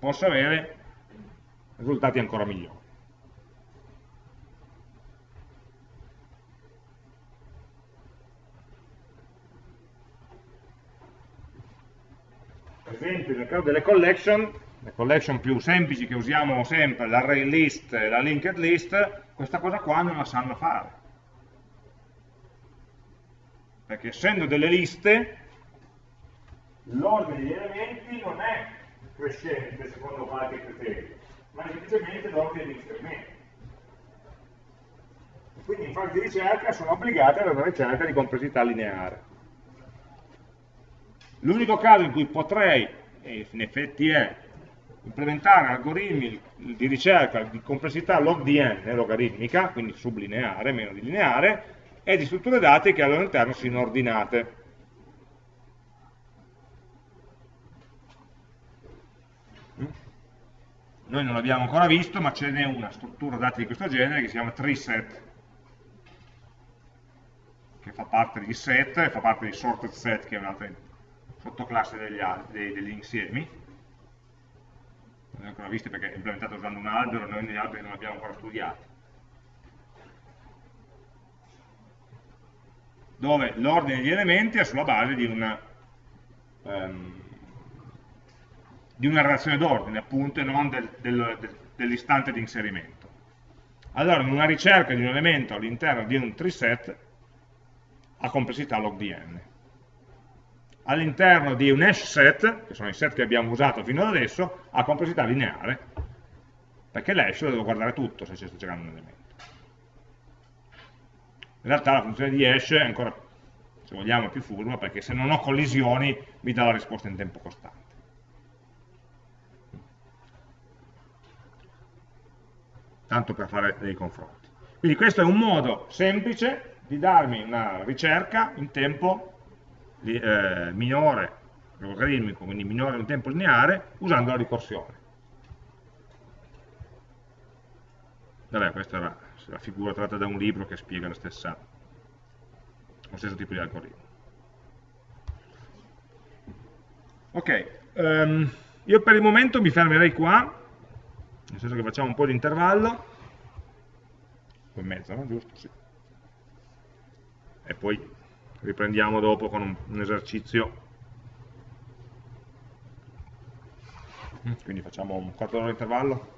A: posso avere risultati ancora migliori. Per esempio nel caso delle collection, le collection più semplici che usiamo sempre, l'array list e la linked list, questa cosa qua non la sanno fare perché essendo delle liste l'ordine degli elementi non è crescente secondo qualche criterio, ma è semplicemente l'ordine di inserimento. Quindi in fase di ricerca sono obbligate ad una ricerca di complessità lineare. L'unico caso in cui potrei, e in effetti è, implementare algoritmi di ricerca di complessità log di n, logaritmica, quindi sublineare, meno lineare, e di strutture dati che al loro interno siano ordinate. Noi non l'abbiamo ancora visto, ma ce n'è una struttura dati di questo genere che si chiama treeset, che fa parte di set, fa parte di sorted set, che è un'altra sottoclasse degli, dei, degli insiemi. Non l'abbiamo ancora visto perché è implementata usando un albero, noi negli alberi non l'abbiamo ancora studiati. dove l'ordine degli elementi è sulla base di una, um, di una relazione d'ordine, appunto, e non del, del, del, dell'istante di inserimento. Allora, in una ricerca di un elemento all'interno di un treeset ha complessità log di n. All'interno di un hash set, che sono i set che abbiamo usato fino ad adesso, ha complessità lineare, perché l'hash lo devo guardare tutto se ci sto cercando un elemento. In realtà la funzione di hash è ancora, se vogliamo, più furba, perché se non ho collisioni mi dà la risposta in tempo costante. Tanto per fare dei confronti. Quindi questo è un modo semplice di darmi una ricerca in tempo eh, minore, logaritmico, quindi minore in tempo lineare, usando la ricorsione. Vabbè, questa era la figura tratta da un libro che spiega stessa, lo stesso tipo di algoritmo. Ok, um, io per il momento mi fermerei qua, nel senso che facciamo un po' di intervallo, poi mezzo, no? Giusto? Sì. E poi riprendiamo dopo con un, un esercizio. Quindi facciamo un quarto d'ora di intervallo.